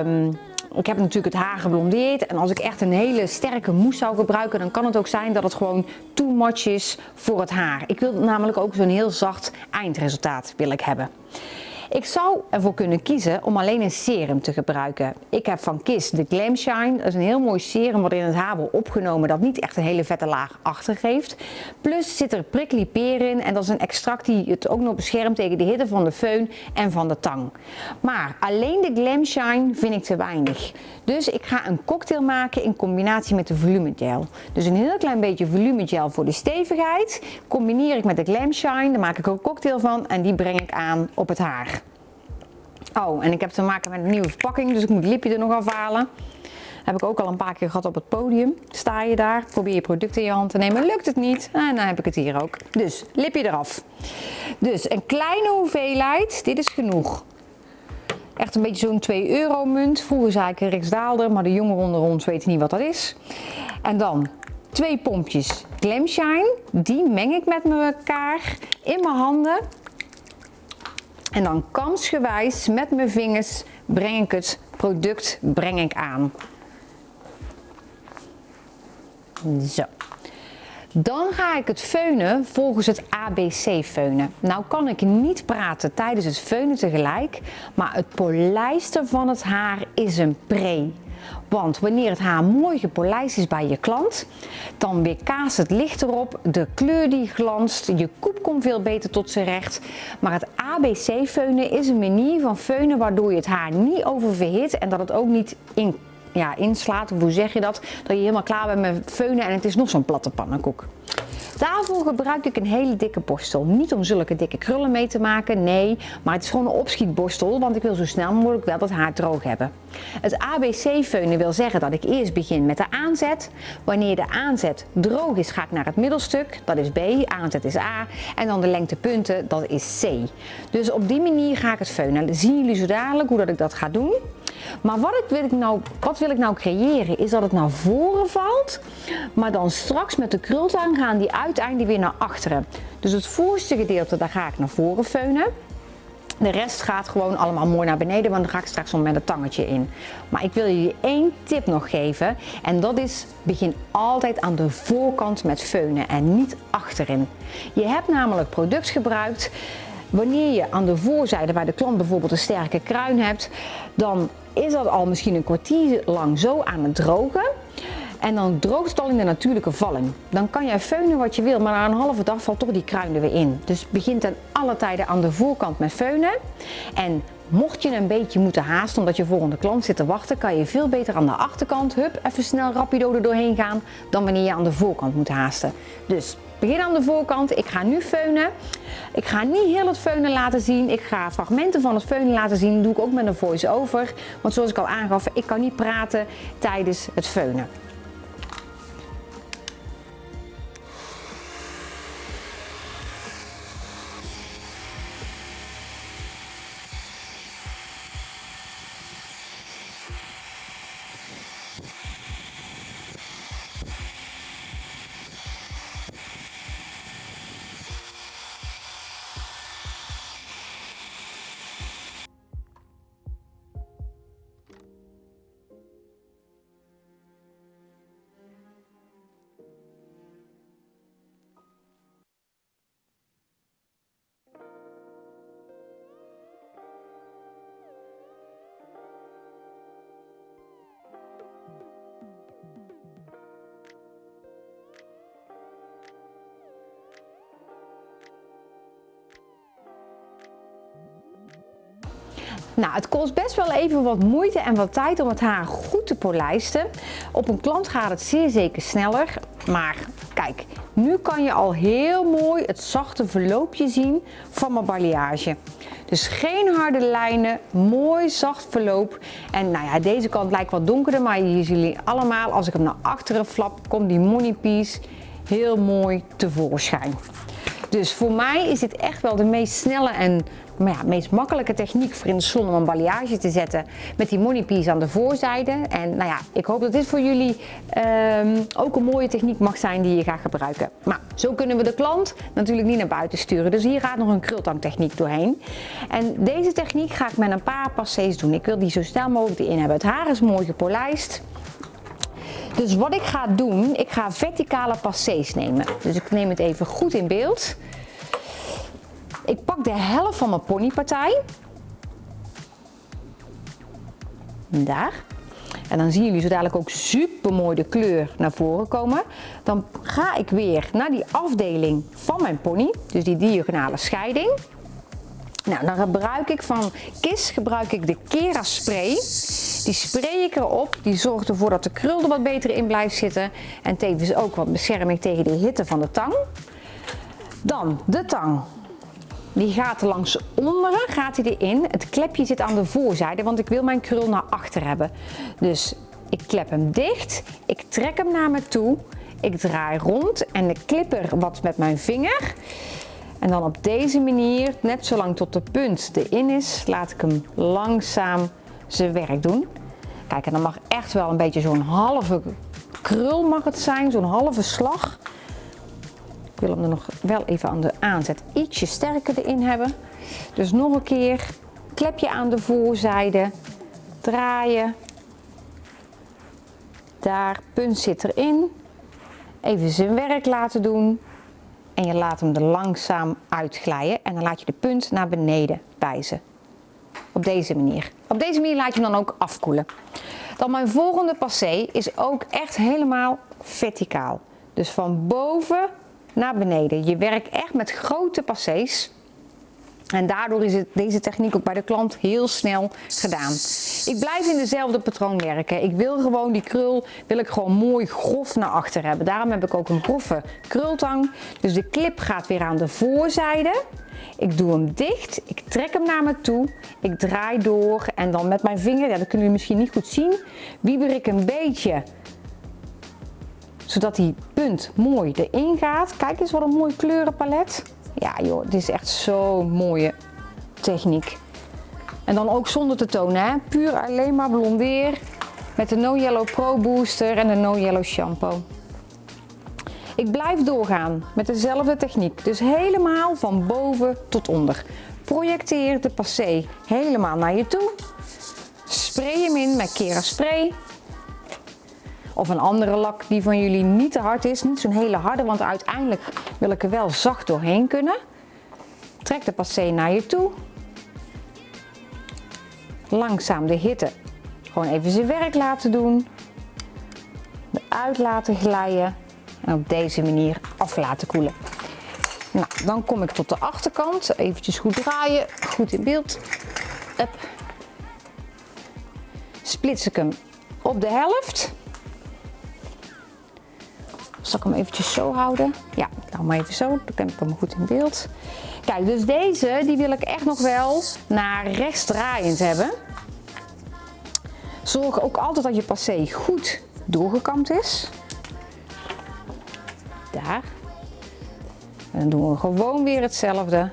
Um, ik heb natuurlijk het haar geblondeerd en als ik echt een hele sterke mousse zou gebruiken, dan kan het ook zijn dat het gewoon too much is voor het haar. Ik wil namelijk ook zo'n heel zacht eindresultaat wil ik hebben. Ik zou ervoor kunnen kiezen om alleen een serum te gebruiken. Ik heb van Kiss de Glam Shine. Dat is een heel mooi serum wat in het haar wordt opgenomen dat niet echt een hele vette laag achtergeeft. Plus zit er prickly peer in en dat is een extract die het ook nog beschermt tegen de hitte van de föhn en van de tang. Maar alleen de Glam Shine vind ik te weinig. Dus ik ga een cocktail maken in combinatie met de volumegel. Dus een heel klein beetje volumegel voor de stevigheid. Combineer ik met de Glam Shine, daar maak ik een cocktail van en die breng ik aan op het haar. Oh, en ik heb te maken met een nieuwe verpakking, dus ik moet het lipje er nog afhalen. Heb ik ook al een paar keer gehad op het podium. Sta je daar, probeer je product in je hand te nemen, lukt het niet. En dan heb ik het hier ook. Dus, lipje eraf. Dus een kleine hoeveelheid, dit is genoeg. Echt een beetje zo'n 2 euro munt. Vroeger zei ik een riksdaalder, maar de jongeren onder ons weten niet wat dat is. En dan twee pompjes Glam Shine. Die meng ik met elkaar in mijn handen. En dan kansgewijs met mijn vingers breng ik het product breng ik aan. Zo. Dan ga ik het feunen volgens het ABC feunen. Nou kan ik niet praten tijdens het feunen tegelijk, maar het polijsten van het haar is een pre. Want wanneer het haar mooi gepolijst is bij je klant, dan weerkaast het licht erop, de kleur die glanst, je koep komt veel beter tot zijn recht. Maar het ABC feunen is een manier van feunen waardoor je het haar niet oververhit en dat het ook niet in ja, inslaat, of hoe zeg je dat, dat je helemaal klaar bent met feunen en het is nog zo'n platte pannenkoek. Daarvoor gebruik ik een hele dikke borstel. Niet om zulke dikke krullen mee te maken, nee, maar het is gewoon een opschietborstel, want ik wil zo snel mogelijk wel dat haar droog hebben. Het ABC-feunen wil zeggen dat ik eerst begin met de aanzet. Wanneer de aanzet droog is, ga ik naar het middelstuk, dat is B, aanzet is A, en dan de lengtepunten, dat is C. Dus op die manier ga ik het feunen. Zien jullie zo dadelijk hoe dat ik dat ga doen. Maar wat, ik, wil ik nou, wat wil ik nou creëren? Is dat het naar voren valt, maar dan straks met de krultang gaan die uiteindelijk weer naar achteren. Dus het voorste gedeelte, daar ga ik naar voren feunen. De rest gaat gewoon allemaal mooi naar beneden, want dan ga ik straks al met een tangetje in. Maar ik wil jullie één tip nog geven en dat is begin altijd aan de voorkant met feunen en niet achterin. Je hebt namelijk product gebruikt Wanneer je aan de voorzijde bij de klant bijvoorbeeld een sterke kruin hebt, dan is dat al misschien een kwartier lang zo aan het drogen. En dan droogt het al in de natuurlijke valling. Dan kan jij feunen wat je wil, maar na een halve dag valt toch die kruin er weer in. Dus begin ten alle tijden aan de voorkant met feunen. En mocht je een beetje moeten haasten omdat je volgende klant zit te wachten, kan je veel beter aan de achterkant, hup, even snel rapido er doorheen gaan, dan wanneer je aan de voorkant moet haasten. Dus begin aan de voorkant. Ik ga nu feunen. Ik ga niet heel het feunen laten zien. Ik ga fragmenten van het feunen laten zien. Dat doe ik ook met een voice-over. Want zoals ik al aangaf, ik kan niet praten tijdens het feunen. Het kost best wel even wat moeite en wat tijd om het haar goed te polijsten. Op een klant gaat het zeer zeker sneller. Maar kijk, nu kan je al heel mooi het zachte verloopje zien van mijn balayage. Dus geen harde lijnen, mooi zacht verloop. En nou ja, deze kant lijkt wat donkerder, maar hier zien jullie allemaal, als ik hem naar achteren flap, komt die money piece heel mooi tevoorschijn. Dus voor mij is dit echt wel de meest snelle en maar ja, meest makkelijke techniek voor in de zon om een balayage te zetten met die money piece aan de voorzijde. En nou ja, ik hoop dat dit voor jullie ehm, ook een mooie techniek mag zijn die je gaat gebruiken. Maar zo kunnen we de klant natuurlijk niet naar buiten sturen. Dus hier gaat nog een krultangtechniek doorheen. En deze techniek ga ik met een paar passés doen. Ik wil die zo snel mogelijk erin hebben. Het haar is mooi gepolijst. Dus wat ik ga doen, ik ga verticale passés nemen. Dus ik neem het even goed in beeld. Ik pak de helft van mijn ponypartij. Daar. En dan zien jullie zo dadelijk ook super mooi de kleur naar voren komen. Dan ga ik weer naar die afdeling van mijn pony, dus die diagonale scheiding. Nou, dan gebruik ik van KIS gebruik ik de Kera spray. Die spray ik erop. Die zorgt ervoor dat de krul er wat beter in blijft zitten. En tevens ook wat bescherming tegen de hitte van de tang. Dan de tang. Die gaat langs onderen, gaat hij erin. Het klepje zit aan de voorzijde, want ik wil mijn krul naar achter hebben. Dus ik klep hem dicht, ik trek hem naar me toe, ik draai rond en ik klip er wat met mijn vinger. En dan op deze manier, net zolang tot de punt erin is, laat ik hem langzaam zijn werk doen. Kijk, en dan mag echt wel een beetje zo'n halve krul mag het zijn, zo'n halve slag. Ik wil hem er nog wel even aan de aanzet ietsje sterker erin hebben. Dus nog een keer, klepje aan de voorzijde, draaien. Daar, punt zit erin. Even zijn werk laten doen. En je laat hem er langzaam uitglijden en dan laat je de punt naar beneden wijzen. Op deze manier. Op deze manier laat je hem dan ook afkoelen. Dan mijn volgende passé is ook echt helemaal verticaal. Dus van boven naar beneden. Je werkt echt met grote passés. En daardoor is het, deze techniek ook bij de klant heel snel gedaan. Ik blijf in dezelfde patroon werken. Ik wil gewoon die krul wil ik gewoon mooi grof naar achter hebben. Daarom heb ik ook een grove krultang. Dus de clip gaat weer aan de voorzijde. Ik doe hem dicht, ik trek hem naar me toe, ik draai door en dan met mijn vinger, ja, dat kunnen jullie misschien niet goed zien, wieber ik een beetje zodat die punt mooi erin gaat. Kijk eens wat een mooi kleurenpalet. Ja joh, dit is echt zo'n mooie techniek. En dan ook zonder te tonen, hè? puur alleen maar blondeer met de No Yellow Pro Booster en de No Yellow Shampoo. Ik blijf doorgaan met dezelfde techniek, dus helemaal van boven tot onder. Projecteer de passé helemaal naar je toe. Spray hem in met Kera Spray. Of een andere lak die van jullie niet te hard is. Niet zo'n hele harde, want uiteindelijk wil ik er wel zacht doorheen kunnen. Trek de passé naar je toe. Langzaam de hitte gewoon even zijn werk laten doen. Eruit laten glijden. En op deze manier af laten koelen. Nou, dan kom ik tot de achterkant. Eventjes goed draaien. Goed in beeld. Up. Splits ik hem op de helft. Zal ik hem eventjes zo houden? Ja, nou maar even zo, dan heb ik hem goed in beeld. Kijk, dus deze die wil ik echt nog wel naar rechts draaiend hebben. Zorg ook altijd dat je passé goed doorgekamd is. Daar. En dan doen we gewoon weer hetzelfde.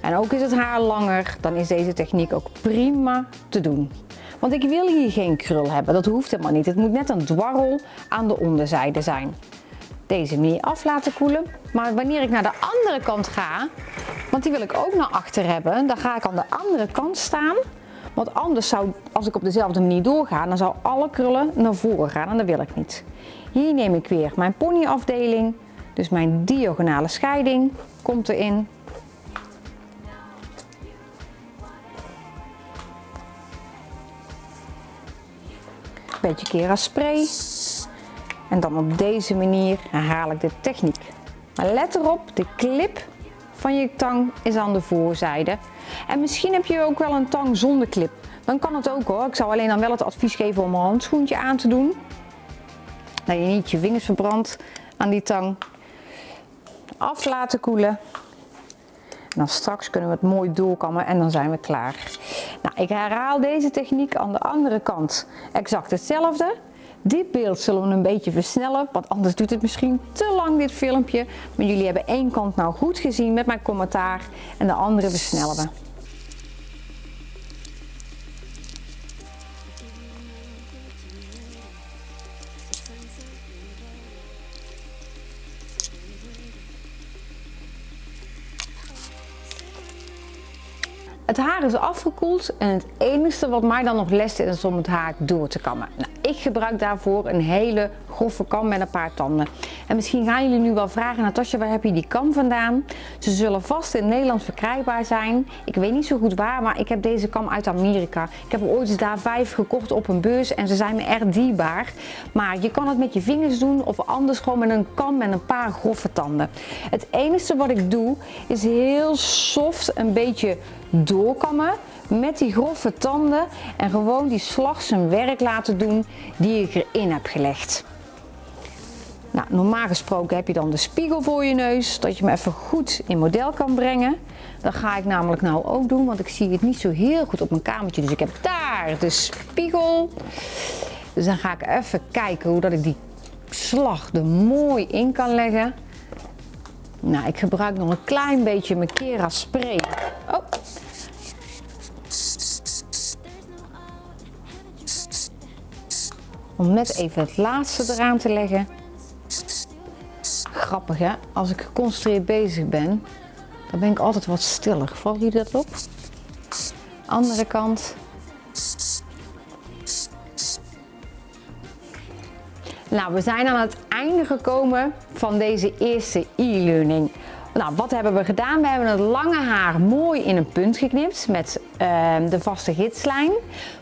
En ook is het haar langer, dan is deze techniek ook prima te doen. Want ik wil hier geen krul hebben, dat hoeft helemaal niet. Het moet net een dwarrel aan de onderzijde zijn. Deze manier af laten koelen. Maar wanneer ik naar de andere kant ga, want die wil ik ook naar achter hebben, dan ga ik aan de andere kant staan. Want anders zou, als ik op dezelfde manier doorga, dan zou alle krullen naar voren gaan en dat wil ik niet. Hier neem ik weer mijn ponyafdeling, dus mijn diagonale scheiding komt erin. Beetje kera spray. En dan op deze manier herhaal ik de techniek. Maar let erop, de clip van je tang is aan de voorzijde. En misschien heb je ook wel een tang zonder clip. Dan kan het ook hoor. Ik zou alleen dan wel het advies geven om een handschoentje aan te doen. Dat je niet je vingers verbrandt aan die tang. Af laten koelen. En dan straks kunnen we het mooi doorkammen en dan zijn we klaar. Nou, ik herhaal deze techniek aan de andere kant exact hetzelfde. Dit beeld zullen we een beetje versnellen, want anders doet het misschien te lang dit filmpje. Maar jullie hebben één kant nou goed gezien met mijn commentaar en de andere versnellen we. Het haar is afgekoeld en het enige wat mij dan nog lest is om het haar door te kammen. Nou, ik gebruik daarvoor een hele grove kam met een paar tanden. En misschien gaan jullie nu wel vragen, Natasja, waar heb je die kam vandaan? Ze zullen vast in Nederland verkrijgbaar zijn. Ik weet niet zo goed waar, maar ik heb deze kam uit Amerika. Ik heb er ooit eens daar vijf gekocht op een beurs en ze zijn me erg dierbaar. Maar je kan het met je vingers doen of anders gewoon met een kam met een paar grove tanden. Het enige wat ik doe is heel soft een beetje doorkammen met die grove tanden en gewoon die slag zijn werk laten doen die ik erin heb gelegd. Nou, normaal gesproken heb je dan de spiegel voor je neus, dat je hem even goed in model kan brengen. Dat ga ik namelijk nou ook doen, want ik zie het niet zo heel goed op mijn kamertje. Dus ik heb daar de spiegel. Dus dan ga ik even kijken hoe dat ik die slag er mooi in kan leggen. Nou, ik gebruik nog een klein beetje mijn Kera spray. Oh, Om net even het laatste eraan te leggen. Grappig hè, als ik geconcentreerd bezig ben, dan ben ik altijd wat stiller. Valt jullie dat op? Andere kant. Nou, we zijn aan het einde gekomen van deze eerste e-learning. Nou, wat hebben we gedaan? We hebben het lange haar mooi in een punt geknipt met uh, de vaste gidslijn.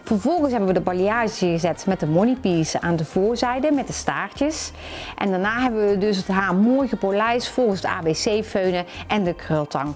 Vervolgens hebben we de balayage gezet met de moneypiece aan de voorzijde met de staartjes. En daarna hebben we dus het haar mooi gepolijst volgens de ABC-feunen en de krultang.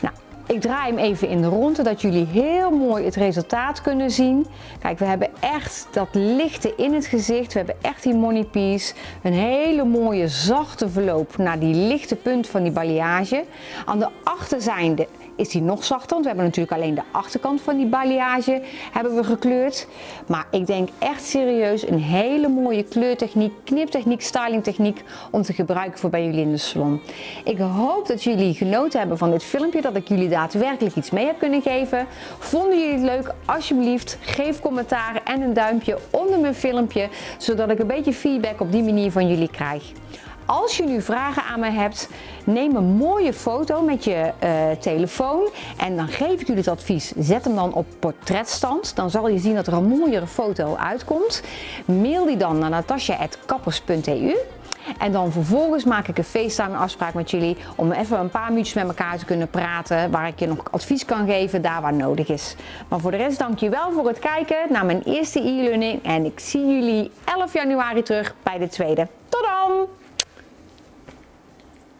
Nou, ik draai hem even in de rond, zodat jullie heel mooi het resultaat kunnen zien. Kijk, we hebben echt dat lichte in het gezicht. We hebben echt die money piece. Een hele mooie zachte verloop naar die lichte punt van die balayage. Aan de achterzijde is die nog zachter, want we hebben natuurlijk alleen de achterkant van die balayage hebben we gekleurd. Maar ik denk echt serieus een hele mooie kleurtechniek, kniptechniek, stylingtechniek om te gebruiken voor bij jullie in de salon. Ik hoop dat jullie genoten hebben van dit filmpje, dat ik jullie daadwerkelijk iets mee heb kunnen geven. Vonden jullie het leuk? Alsjeblieft geef commentaar en een duimpje onder mijn filmpje, zodat ik een beetje feedback op die manier van jullie krijg. Als je nu vragen aan mij hebt, neem een mooie foto met je uh, telefoon en dan geef ik jullie het advies. Zet hem dan op portretstand. Dan zal je zien dat er een mooiere foto uitkomt. Mail die dan naar natasja.kappers.eu. En dan vervolgens maak ik een FaceTime afspraak met jullie om even een paar minuutjes met elkaar te kunnen praten. Waar ik je nog advies kan geven, daar waar nodig is. Maar voor de rest dank je wel voor het kijken naar mijn eerste e-learning. En ik zie jullie 11 januari terug bij de tweede. Tot dan!